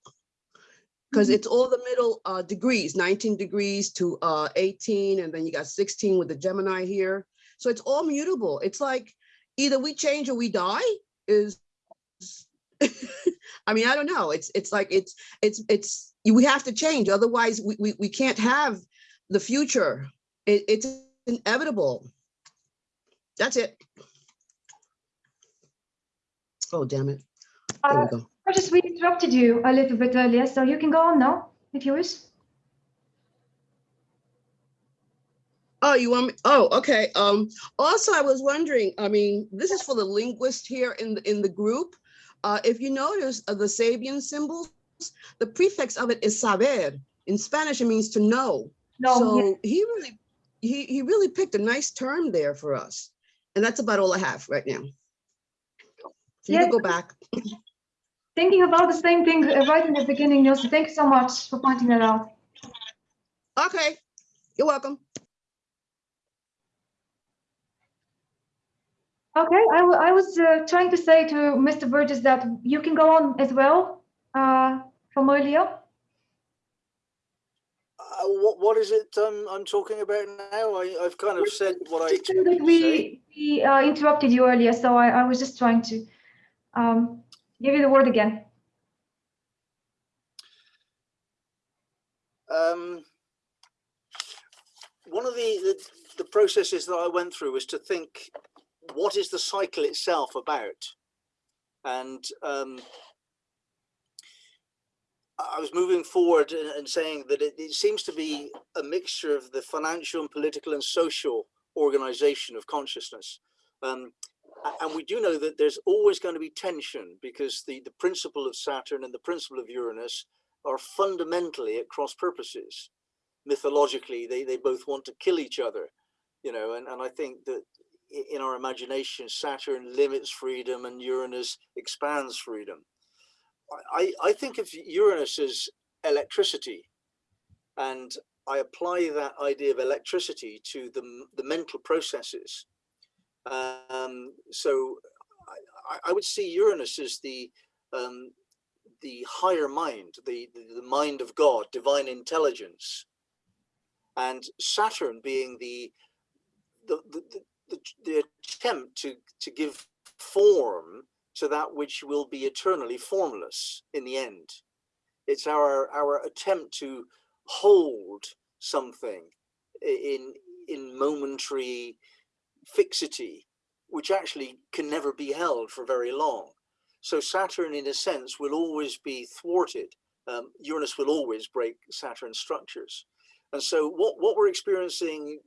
Because it's all the middle, uh, degrees, nineteen degrees to, uh, eighteen, and then you got sixteen with the Gemini here. So it's all mutable. It's like either we change or we die is I mean, I don't know. It's it's like it's it's it's we have to change. Otherwise, we we, we can't have the future. It, it's inevitable. That's it. Oh, damn it. There we Uh, go. Regis, we interrupted you a little bit earlier, so you can go on now if you wish. Oh, you want me? Oh, okay. Um, also, I was wondering, I mean, this is for the linguist here in the in the group. Uh, if you notice uh, the Sabian symbols, the prefix of it is saber. In Spanish, it means to know. No, so yeah. he really he he really picked a nice term there for us. And that's about all I have right now. So you Yeah. can go back. Thinking about the same thing right in the beginning, Nielsen. Thank you so much for pointing that out. Okay, you're welcome. Okay, I, I was uh, trying to say to Mr. Burgess that you can go on as well uh, from earlier. Uh, what, what is it um, I'm talking about now? I, I've kind of said what I expected to say. we, we uh, interrupted you earlier, so I, I was just trying to um, give you the word again. Um, one of the, the the processes that I went through was to think, what is the cycle itself about? And um, I was moving forward and, saying that it, it seems to be a mixture of the financial and political and social organization of consciousness. Um, and we do know that there's always going to be tension because the, the principle of Saturn and the principle of Uranus are fundamentally at cross purposes. Mythologically, they, they both want to kill each other, you know, and, and I think that in our imagination, Saturn limits freedom and Uranus expands freedom. I, I think of Uranus as electricity, and I apply that idea of electricity to the, the mental processes. Um, so I, I- would see Uranus as the um, the higher mind, the, the mind of God, divine intelligence, and Saturn being the the the, the, the, the attempt to to give form to that which will be eternally formless in the end. It's our our attempt to hold something in in momentary fixity, which actually can never be held for very long. So Saturn, in a sense, will always be thwarted. Um, Uranus will always break Saturn structures. And so what, what we're experiencing,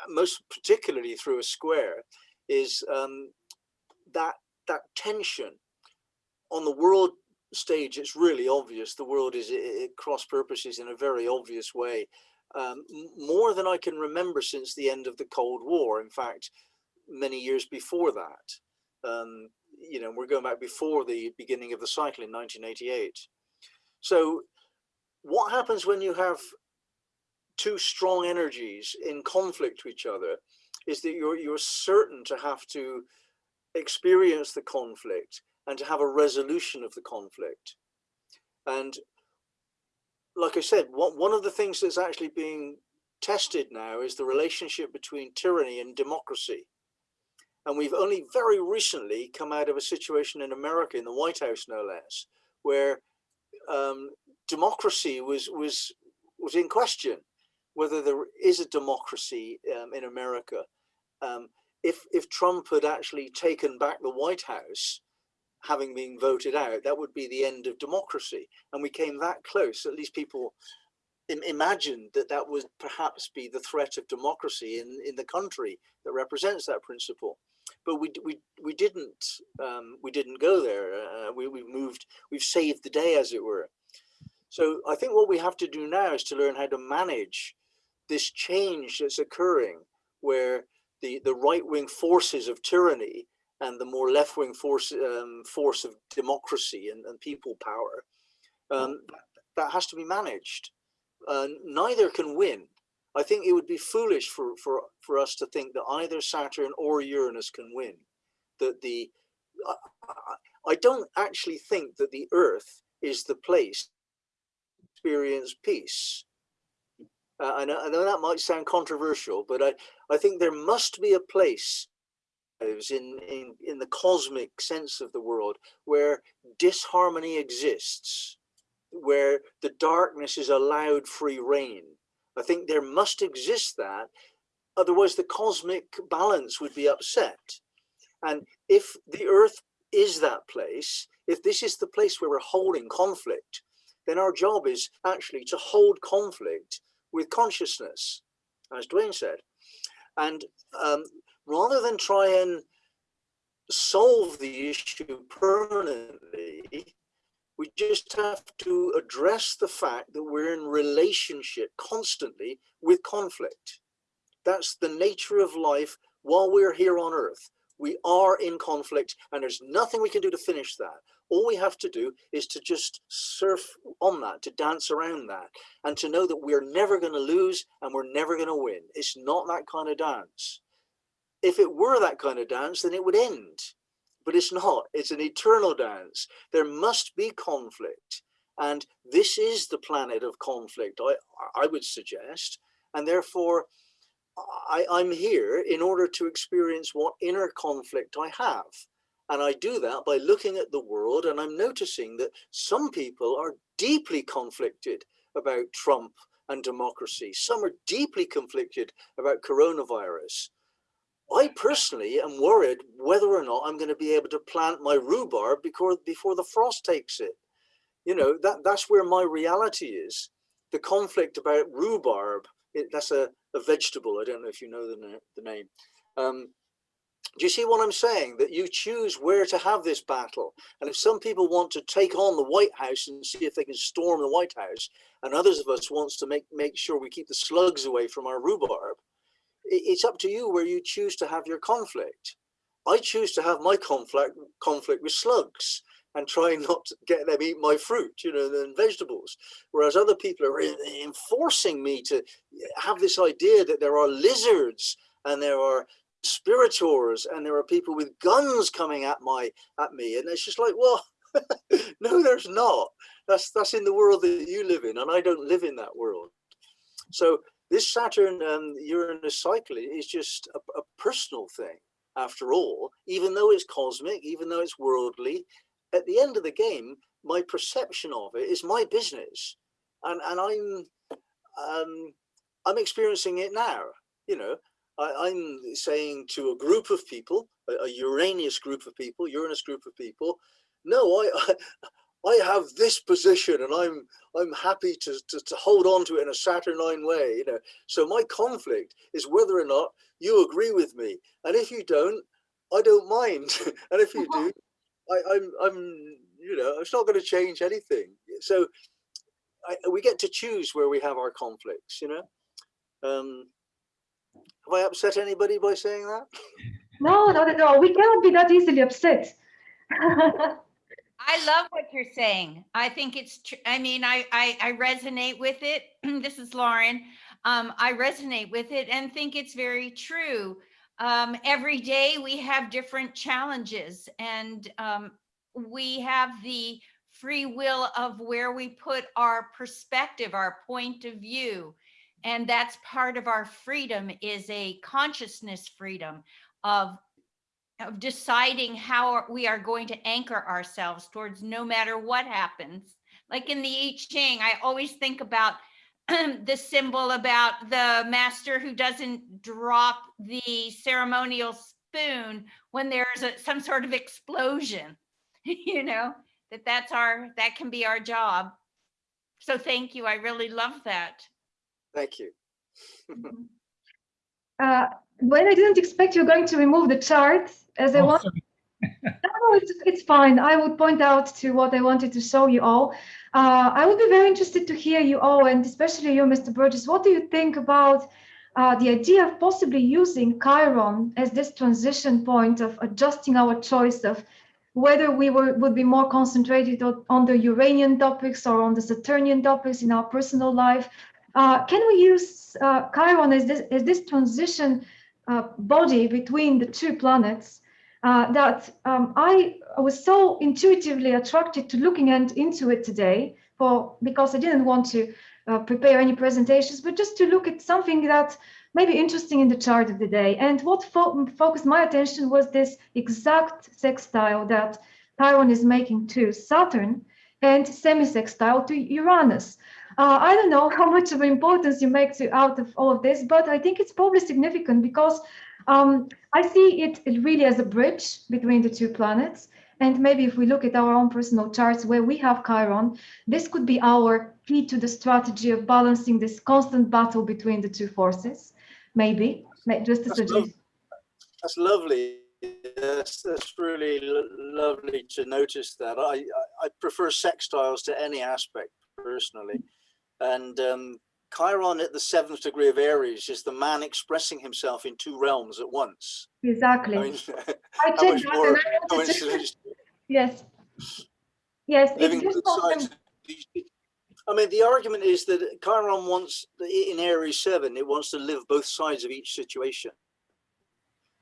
uh, most particularly through a square, is um, that, that tension. On the world stage, it's really obvious. The world is cross purposes in a very obvious way. Um, more than I can remember since the end of the Cold War. In fact, many years before that. Um, you know, we're going back before the beginning of the cycle in 1988. So, what happens when you have two strong energies in conflict with each other is that you're you're certain to have to experience the conflict and to have a resolution of the conflict. And like I said, one, one of the things that's actually being tested now is the relationship between tyranny and democracy. And we've only very recently come out of a situation in America, in the White House, no less, where um, democracy was was was in question, whether there is a democracy um, in America. Um, if if Trump had actually taken back the White House, having been voted out, that would be the end of democracy. And we came that close. At least people im- imagined that that would perhaps be the threat of democracy in in the country that represents that principle. but we, we, we didn't, um, we didn't go there. Uh, we, we moved, we've saved the day as it were. So I think what we have to do now is to learn how to manage this change that's occurring where the, the right-wing forces of tyranny and the more left-wing force, um, force of democracy and, and people power, um, that has to be managed. Uh, neither can win. I think it would be foolish for, for, for us to think that either Saturn or Uranus can win. That the, I, I- I don't actually think that the Earth is the place to experience peace. Uh, I, know, I know that might sound controversial, but I, I think there must be a place in, in, in the cosmic sense of the world where disharmony exists, where the darkness is allowed free rein. I think there must exist that, otherwise the cosmic balance would be upset. And if the earth is that place, if this is the place where we're holding conflict, then our job is actually to hold conflict with consciousness, as Dwayne said. And um, rather than try and solve the issue permanently, we just have to address the fact that we're in relationship constantly with conflict. That's the nature of life while we're here on earth. We are in conflict and there's nothing we can do to finish that. All we have to do is to just surf on that, to dance around that, and to know that we're never going to lose and we're never going to win. It's not that kind of dance. If it were that kind of dance, then it would end. But it's not. It's an eternal dance. There must be conflict. And this is the planet of conflict, I, I would suggest. And therefore, I, I'm here in order to experience what inner conflict I have. And I do that by looking at the world and I'm noticing that some people are deeply conflicted about Trump and democracy. Some are deeply conflicted about coronavirus. I personally am worried whether or not I'm going to be able to plant my rhubarb before, before the frost takes it. You know, that, that's where my reality is. The conflict about rhubarb, it, that's a, a vegetable. I don't know if you know the, the name. Um, do you see what I'm saying? That you choose where to have this battle. And if some people want to take on the White House and see if they can storm the White House, and others of us wants to make, make sure we keep the slugs away from our rhubarb, it's up to you where you choose to have your conflict. I choose to have my conflict conflict with slugs and try not to get them eat my fruit, you know, and vegetables. Whereas other people are enforcing me to have this idea that there are lizards and there are spiritors and there are people with guns coming at my at me and it's just like well no there's not that's that's in the world that you live in and i don't live in that world so this saturn and uranus cycle is just a, a personal thing after all even though it's cosmic even though it's worldly at the end of the game my perception of it is my business. And and i'm um i'm experiencing it now you know. I, am saying to a group of people, a, a, Uranus group of people, Uranus group of people, no, I, I, have this position and I'm I'm happy to, to, to hold on to it in a Saturnine way, you know. So my conflict is whether or not you agree with me. And if you don't, I don't mind. and if you do, I, I'm I'm you know, it's not going to change anything. So I, we get to choose where we have our conflicts, you know. Um, have I upset anybody by saying that? No, not at all. We cannot be that easily upset. I love what you're saying. I think it's, I mean, I, I, I resonate with it. this is Lauren. Um, I resonate with it and think it's very true. Um, every day we have different challenges and um, we have the free will of where we put our perspective, our point of view and that's part of our freedom is a consciousness freedom of of deciding how we are going to anchor ourselves towards no matter what happens. Like in the I Ching I always think about the symbol about the master who doesn't drop the ceremonial spoon when there's a, some sort of explosion you know that that's our that can be our job. So thank you. I really love that. Thank you. Mm-hmm. Uh, when I didn't expect you're going to remove the chart as I Oh, want. No, it's, it's fine. I would point out to what I wanted to show you all. Uh, I would be very interested to hear you all, and especially you, Mr. Burgess. What do you think about uh, the idea of possibly using Chiron as this transition point of adjusting our choice of whether we were, would be more concentrated on, on the Uranian topics or on the Saturnian topics in our personal life? Uh, can we use uh, Chiron as this, as this transition uh, body between the two planets? uh, that um, I was so intuitively attracted to looking and into it today for because I didn't want to uh, prepare any presentations, but just to look at something that may be interesting in the chart of the day. And what fo focused my attention was this exact sextile that Chiron is making to Saturn and semi-sextile to Uranus. Uh, I don't know how much of importance you make to out of all of this, but I think it's probably significant because um, I see it really as a bridge between the two planets. And maybe if we look at our own personal charts where we have Chiron, this could be our key to the strategy of balancing this constant battle between the two forces. Maybe, May- just a That's suggestion. That's lovely. That's, that's really lo- lovely to notice that. I, I, I prefer sextiles to any aspect personally. And um, Chiron at the seventh degree of Aries is the man expressing himself in two realms at once. Exactly. I mean, I how checked much that more and I wanted to- Yes. Yes, it's living just both sides. I mean, the argument is that Chiron wants, in Aries 7, it wants to live both sides of each situation.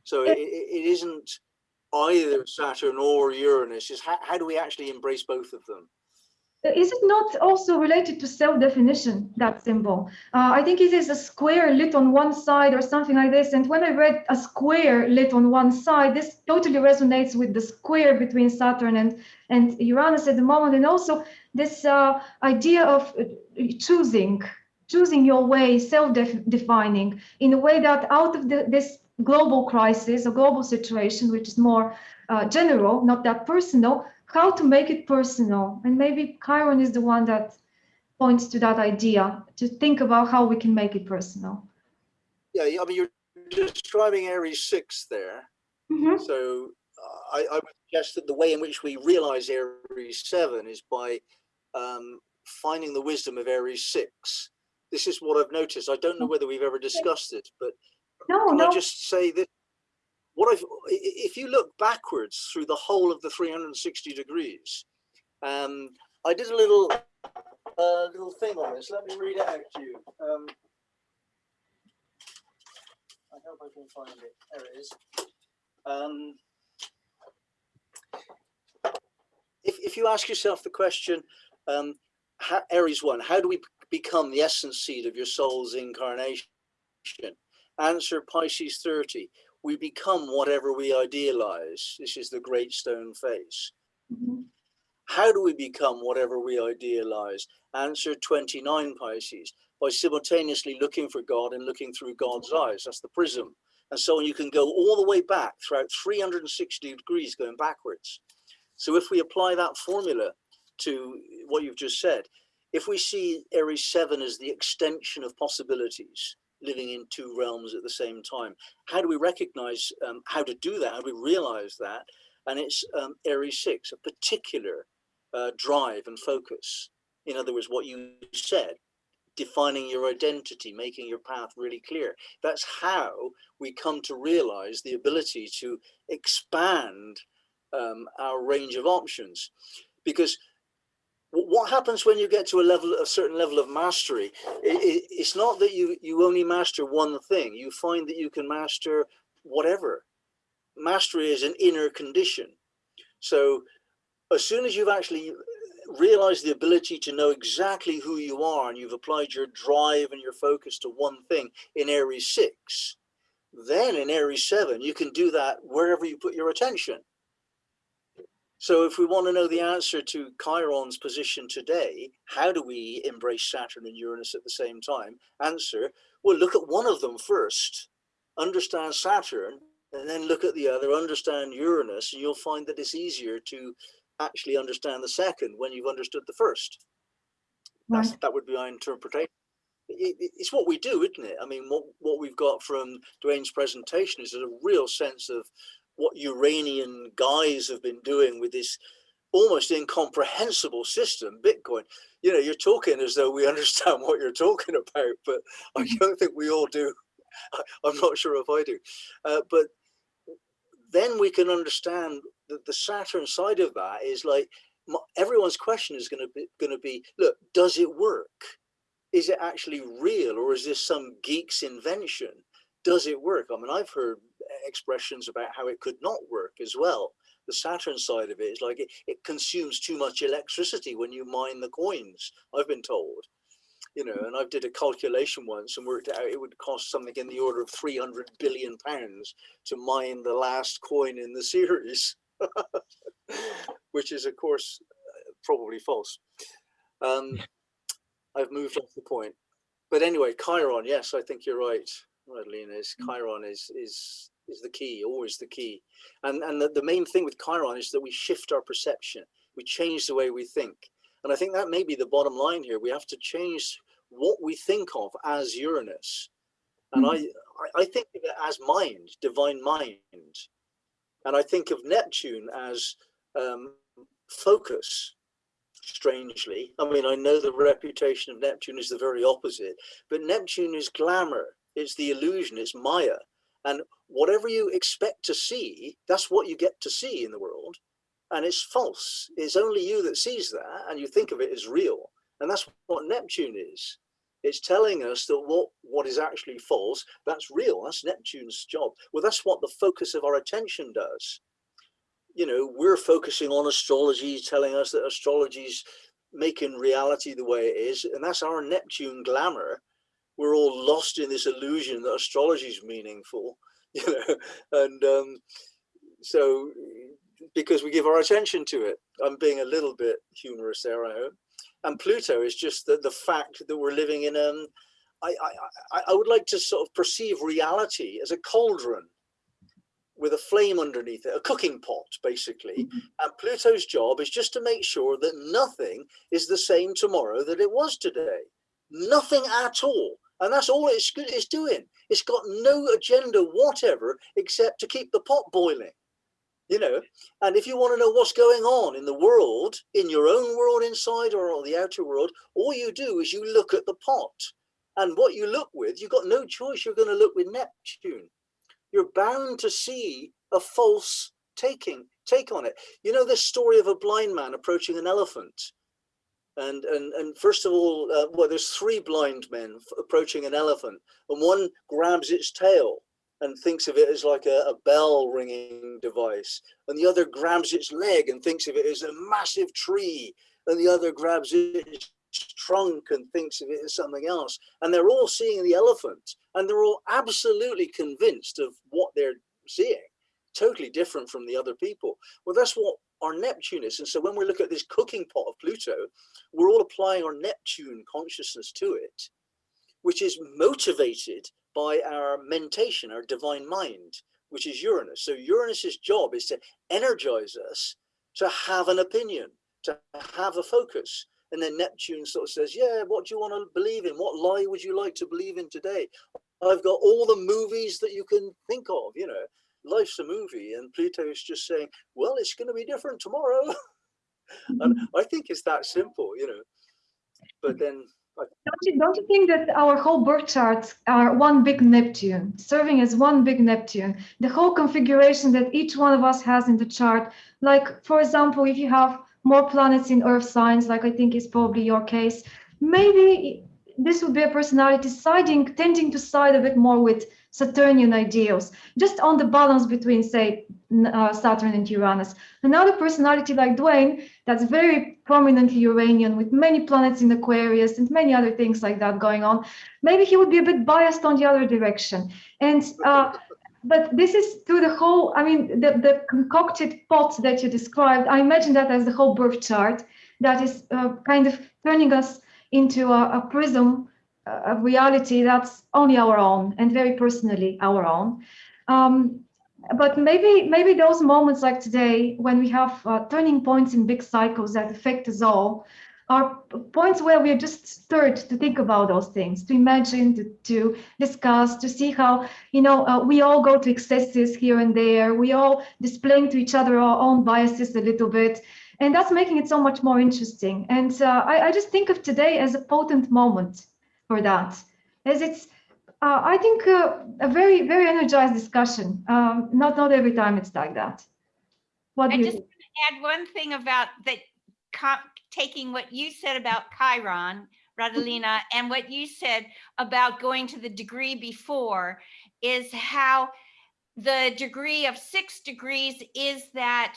So it it isn't either Saturn or Uranus, it's how, how do we actually embrace both of them? Is it not also related to self-definition, that symbol? Uh, I think it is a square lit on one side or something like this. And when I read a square lit on one side, this totally resonates with the square between Saturn and, and Uranus at the moment. And also this uh, idea of uh, choosing, choosing your way, self-defining in a way that out of the, this global crisis, a global situation, which is more uh, general, not that personal, how to make it personal. And maybe Chiron is the one that points to that idea to think about how we can make it personal. Yeah, I mean, you're describing Aries 6 there. Mhm. So uh, I, I would suggest that the way in which we realize Aries 7 is by um, finding the wisdom of Aries 6. This is what I've noticed. I don't know whether we've ever discussed it, but No, can no. I just say that what I've, if you look backwards through the whole of the 360 degrees, um, I did a little, uh, little thing on this. Let me read it out to you. Um, I hope I can find it. There it is. Um, if, if you ask yourself the question, um, how, Aries 1, how do we become the essence seed of your soul's incarnation? Answer Pisces 30. We become whatever we idealize. This is the great stone face. Mhm. How do we become whatever we idealize? Answer 29 Pisces. By simultaneously looking for God and looking through God's eyes. That's the prism. And so you can go all the way back throughout 360 degrees going backwards. So if we apply that formula to what you've just said, if we see Aries 7 as the extension of possibilities, living in two realms at the same time, how do we recognize um, how to do that? How do we realize that? And it's um, Aries 6, a particular uh, drive and focus. In other words, what you said, defining your identity, making your path really clear. That's how we come to realize the ability to expand um, our range of options. Because what happens when you get to a level, a certain level of mastery? I i it's not that you you only master one thing. You find that you can master whatever. Mastery is an inner condition. So as soon as you've actually realized the ability to know exactly who you are and you've applied your drive and your focus to one thing in Aries 6, then in Aries 7, you can do that wherever you put your attention. So if we want to know the answer to Chiron's position today, how do we embrace Saturn and Uranus at the same time? Answer, well, look at one of them first, understand Saturn, and then look at the other, understand Uranus, and you'll find that it's easier to actually understand the second when you've understood the first. That's, Right. that would be my interpretation. it, it- it's what we do, isn't it? I mean, what, what we've got from Dwayne's presentation is a real sense of what Uranian guys have been doing with this almost incomprehensible system, Bitcoin. You know, you're talking as though we understand what you're talking about, but I don't think we all do. I, I'm not sure if I do. Uh, but then we can understand that the Saturn side of that is like everyone's question is going to be going to be look does it work is it actually real or is this some geek's invention does it work i mean i've heard expressions about how it could not work as well. The saturn side of it is like it, it consumes too much electricity when you mine the coins i've been told. You know and i did a calculation once and worked out it would cost something in the order of 300 billion pounds to mine the last coin in the series. Which is of course probably false. Um i've moved off the point. But anyway chiron yes i think you're right right lena is chiron is is is the key always the key. And and the, the main thing with chiron is that we shift our perception. We change the way we think. And i think that may be the bottom line here. We have to change what we think of as uranus. And I, I I think of it as mind divine mind. And i think of neptune as um, focus strangely. I mean, I know the reputation of Neptune is the very opposite, but Neptune is glamour, it's the illusion, it's Maya. And whatever you expect to see, that's what you get to see in the world. And it's false. It's only you that sees that, and you think of it as real. And that's what Neptune is. It's telling us that what, what is actually false, that's real. That's Neptune's job. Well, that's what the focus of our attention does you know, we're focusing on astrology, telling us that astrology's making reality the way it is, and that's our Neptune glamour. We're all lost in this illusion that astrology is meaningful, you know, and um, so because we give our attention to it. I'm being a little bit humorous there, I hope. And Pluto is just the, the fact that we're living in um, I, I, I- I would like to sort of perceive reality as a cauldron with a flame underneath it, a cooking pot, basically. And Pluto's job is just to make sure that nothing is the same tomorrow that it was today. Nothing at all. And that's all it's, good- it's doing. It's got no agenda whatever except to keep the pot boiling. You know, and if you want to know what's going on in the world, in your own world inside or on the outer world, all you do is you look at the pot. And what you look with, you've got no choice. You're going to look with Neptune you're bound to see a false taking take on it. You know this story of a blind man approaching an elephant, and and and first of all, uh, well, there's three blind men approaching an elephant, and one grabs its tail and thinks of it as like a, a bell ringing device, and the other grabs its leg and thinks of it as a massive tree, and the other grabs its trunk and thinks of it as something else. And they're all seeing the elephant and they're all absolutely convinced of what they're seeing, totally different from the other people. Well, that's what our Neptune is. And so when we look at this cooking pot of Pluto, we're all applying our Neptune consciousness to it, which is motivated by our mentation, our divine mind, which is Uranus. So Uranus's job is to energize us to have an opinion, to have a focus. And then Neptune sort of says, Yeah, what do you want to believe in? What lie would you like to believe in today? I've got all the movies that you can think of, you know, life's a movie. And Pluto's just saying, Well, it's going to be different tomorrow. and mm-hmm. I think it's that simple, you know. But then Don't you, don't you think that our whole birth charts are one big Neptune, serving as one big Neptune? The whole configuration that each one of us has in the chart, like for example, if you have more planets in Earth signs, like I think is probably your case, maybe this would be a personality siding, tending to side a bit more with Saturnian ideals, just on the balance between, say, uh, Saturn and Uranus. Another personality like Dwayne, that's very prominently Uranian with many planets in Aquarius and many other things like that going on. Maybe he would be a bit biased on the other direction. And uh, but this is through the whole, I mean, the, the concocted pot that you described, I imagine that as the whole birth chart that is uh, kind of turning us into a, a prism uh, of reality that's only our own and very personally our own. Um, but maybe maybe those moments like today when we have uh, turning points in big cycles that affect us all are points where we are just stirred to think about those things, to imagine, to, to discuss, to see how, you know, uh, we all go to excesses here and there. We all displaying to each other our own biases a little bit. And that's making it so much more interesting. And uh, I, I just think of today as a potent moment for that, as it's, uh, I think, uh, a very, very energized discussion. Um, not, not every time it's like that. What I just want to add one thing about that, taking what you said about Chiron, Radalina, and what you said about going to the degree before is how the degree of six degrees is that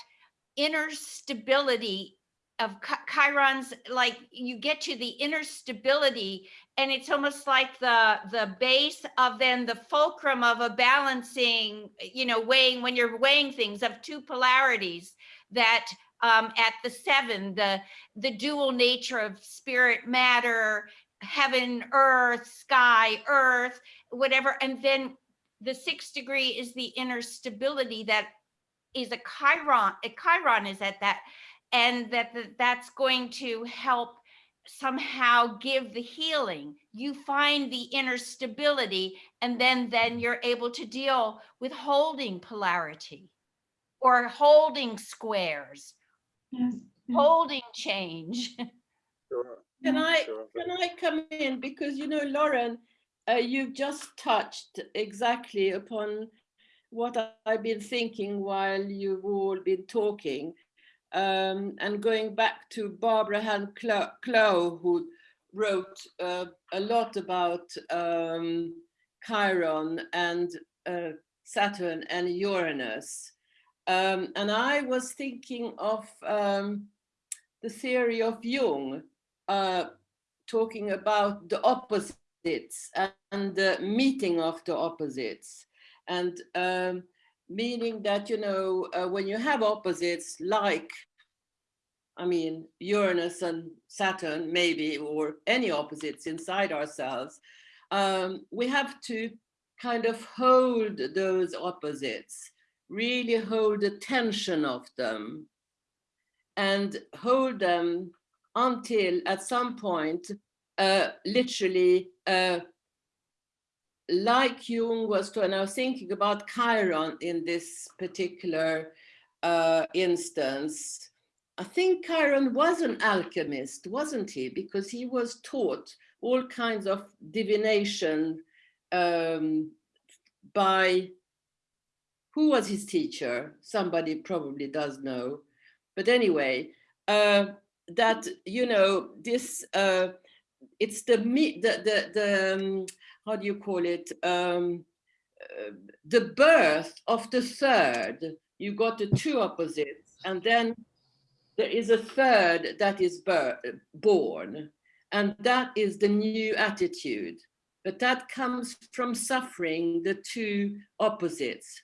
inner stability of Chi- Chiron's, like you get to the inner stability and it's almost like the the base of then the fulcrum of a balancing, you know, weighing when you're weighing things of two polarities that um, at the seven, the the dual nature of spirit, matter, heaven, earth, sky, earth, whatever, and then the sixth degree is the inner stability that is a chiron. A chiron is at that, and that that- that's going to help somehow give the healing you find the inner stability and then then you're able to deal with holding polarity or holding squares Yes. yes. holding change Sure, Can I, sure. can I come in? Because, you know, Lauren, uh, you've just touched exactly upon what I've been thinking while you've all been talking. Um, and going back to Barbara Clo- Clow, who wrote uh, a lot about um, Chiron and uh, Saturn and Uranus. Um, and I was thinking of um, the theory of Jung, uh, talking about the opposites and the meeting of the opposites. And um, meaning that, you know, uh, when you have opposites like, I mean, Uranus and Saturn, maybe, or any opposites inside ourselves, um, we have to kind of hold those opposites, really hold the tension of them and hold them until at some point, uh, literally, uh, like Jung was to, and I was thinking about Chiron in this particular uh, instance. I think Chiron was an alchemist, wasn't he? Because he was taught all kinds of divination um, by, who was his teacher? Somebody probably does know. But anyway, uh, that, you know, this, uh, it's the, the, the, the um, how do you call it? Um, uh, the birth of the third. You got the two opposites, and then there is a third that is born, and that is the new attitude. But that comes from suffering the two opposites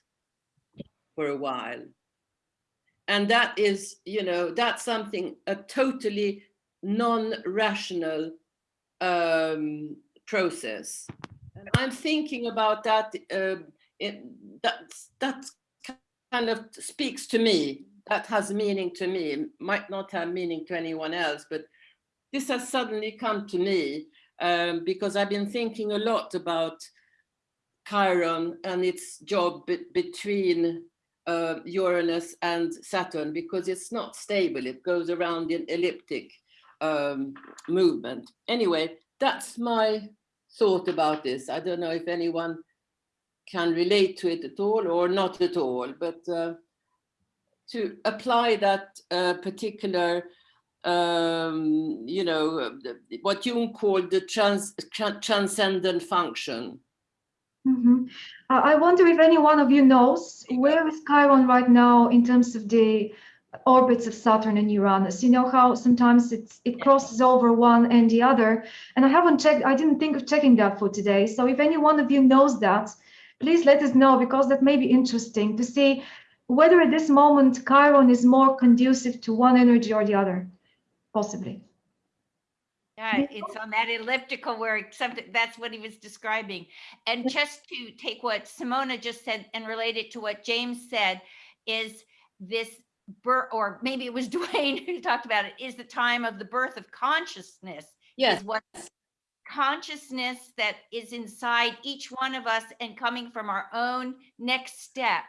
for a while. And that is, you know, that's something, a totally non-rational um, process. And I'm thinking about that, uh, it, that's, that kind of speaks to me. That has meaning to me, It might not have meaning to anyone else, but this has suddenly come to me um, because I've been thinking a lot about Chiron and its job be between uh, Uranus and Saturn because it's not stable. It goes around in elliptic um, movement. Anyway, that's my thought about this. I don't know if anyone can relate to it at all or not at all, but uh, to apply that uh, particular, um, you know, uh, what Jung called the trans, tran- transcendent function. Mhm. Uh, I wonder if any one of you knows where is Chiron right now in terms of the orbits of Saturn and Uranus. You know how sometimes it's it crosses over one and the other. And I haven't checked, I didn't think of checking that for today. So if any one of you knows that, please let us know because that may be interesting to see whether at this moment Chiron is more conducive to one energy or the other, possibly. Yeah, it's on that elliptical where something, that's what he was describing. And just to take what Simona just said and relate it to what James said, is this or maybe it was Dwayne who talked about it, is the time of the birth of consciousness. Yes, Is what consciousness that is inside each one of us and coming from our own next step.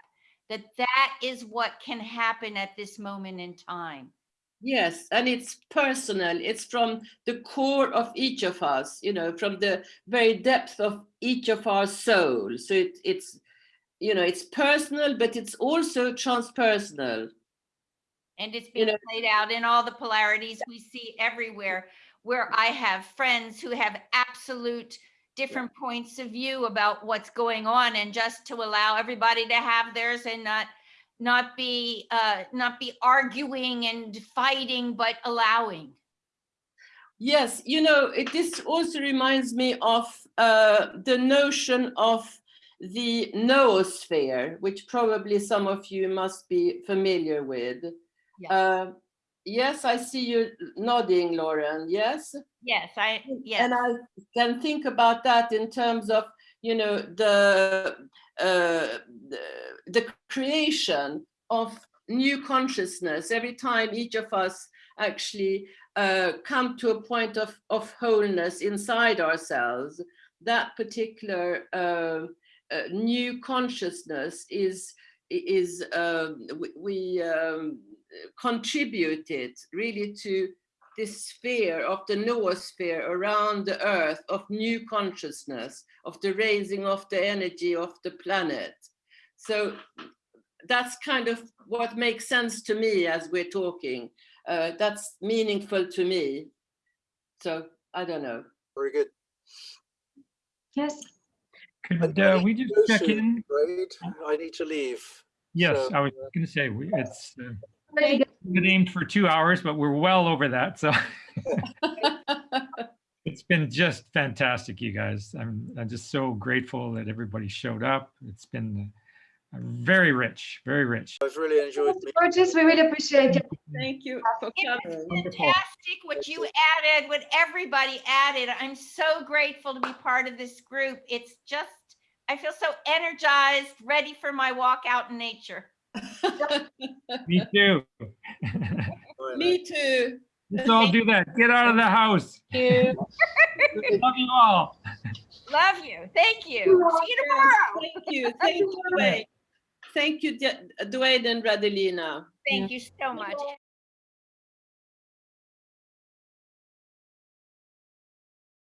That that is what can happen at this moment in time. Yes, and it's personal. It's from the core of each of us, you know, from the very depth of each of our souls. So it, it's, you know, it's personal, but it's also transpersonal. And it's You being know- played out in all the polarities we see everywhere, where I have friends who have absolute different points of view about what's going on and just to allow everybody to have theirs and not not be uh not be arguing and fighting, but allowing. Yes, you know, it, this also reminds me of uh, the notion of the noosphere, which probably some of you must be familiar with. Yes. Uh, yes, I see you nodding, Lauren. Yes. Yes, I, yes. And I can think about that in terms of, you know, the, uh, the, the creation of new consciousness every time each of us actually uh, come to a point of, of wholeness inside ourselves, that particular uh, uh, new consciousness is, is um, we, we um, contributed really to this sphere of the noosphere around the earth of new consciousness, of the raising of the energy of the planet. So that's kind of what makes sense to me as we're talking. Uh, that's meaningful to me. So I don't know. Very good. Yes. Could I uh, need we to just check in? Right, I need to leave. Yes, So, I was going to say, we- it's uh, Very good. been aimed for two hours, but we're well over that, so. It's been just fantastic, you guys. I'm, I'm just so grateful that everybody showed up. It's been uh, very rich, very rich. I've really enjoyed it. Gorgeous, we really appreciate it. Thank you for coming. Fantastic what you added, what everybody added. I'm so grateful to be part of this group. It's just, I feel so energized, ready for my walk out in nature. Me too. Me too. Let's all do that. Get out of the house. Thank you. Love you all. Love you. Thank you. See you tomorrow. Thank you. Thank you, Dwayne. Thank you, Dwayne and Radelina. Thank you so much.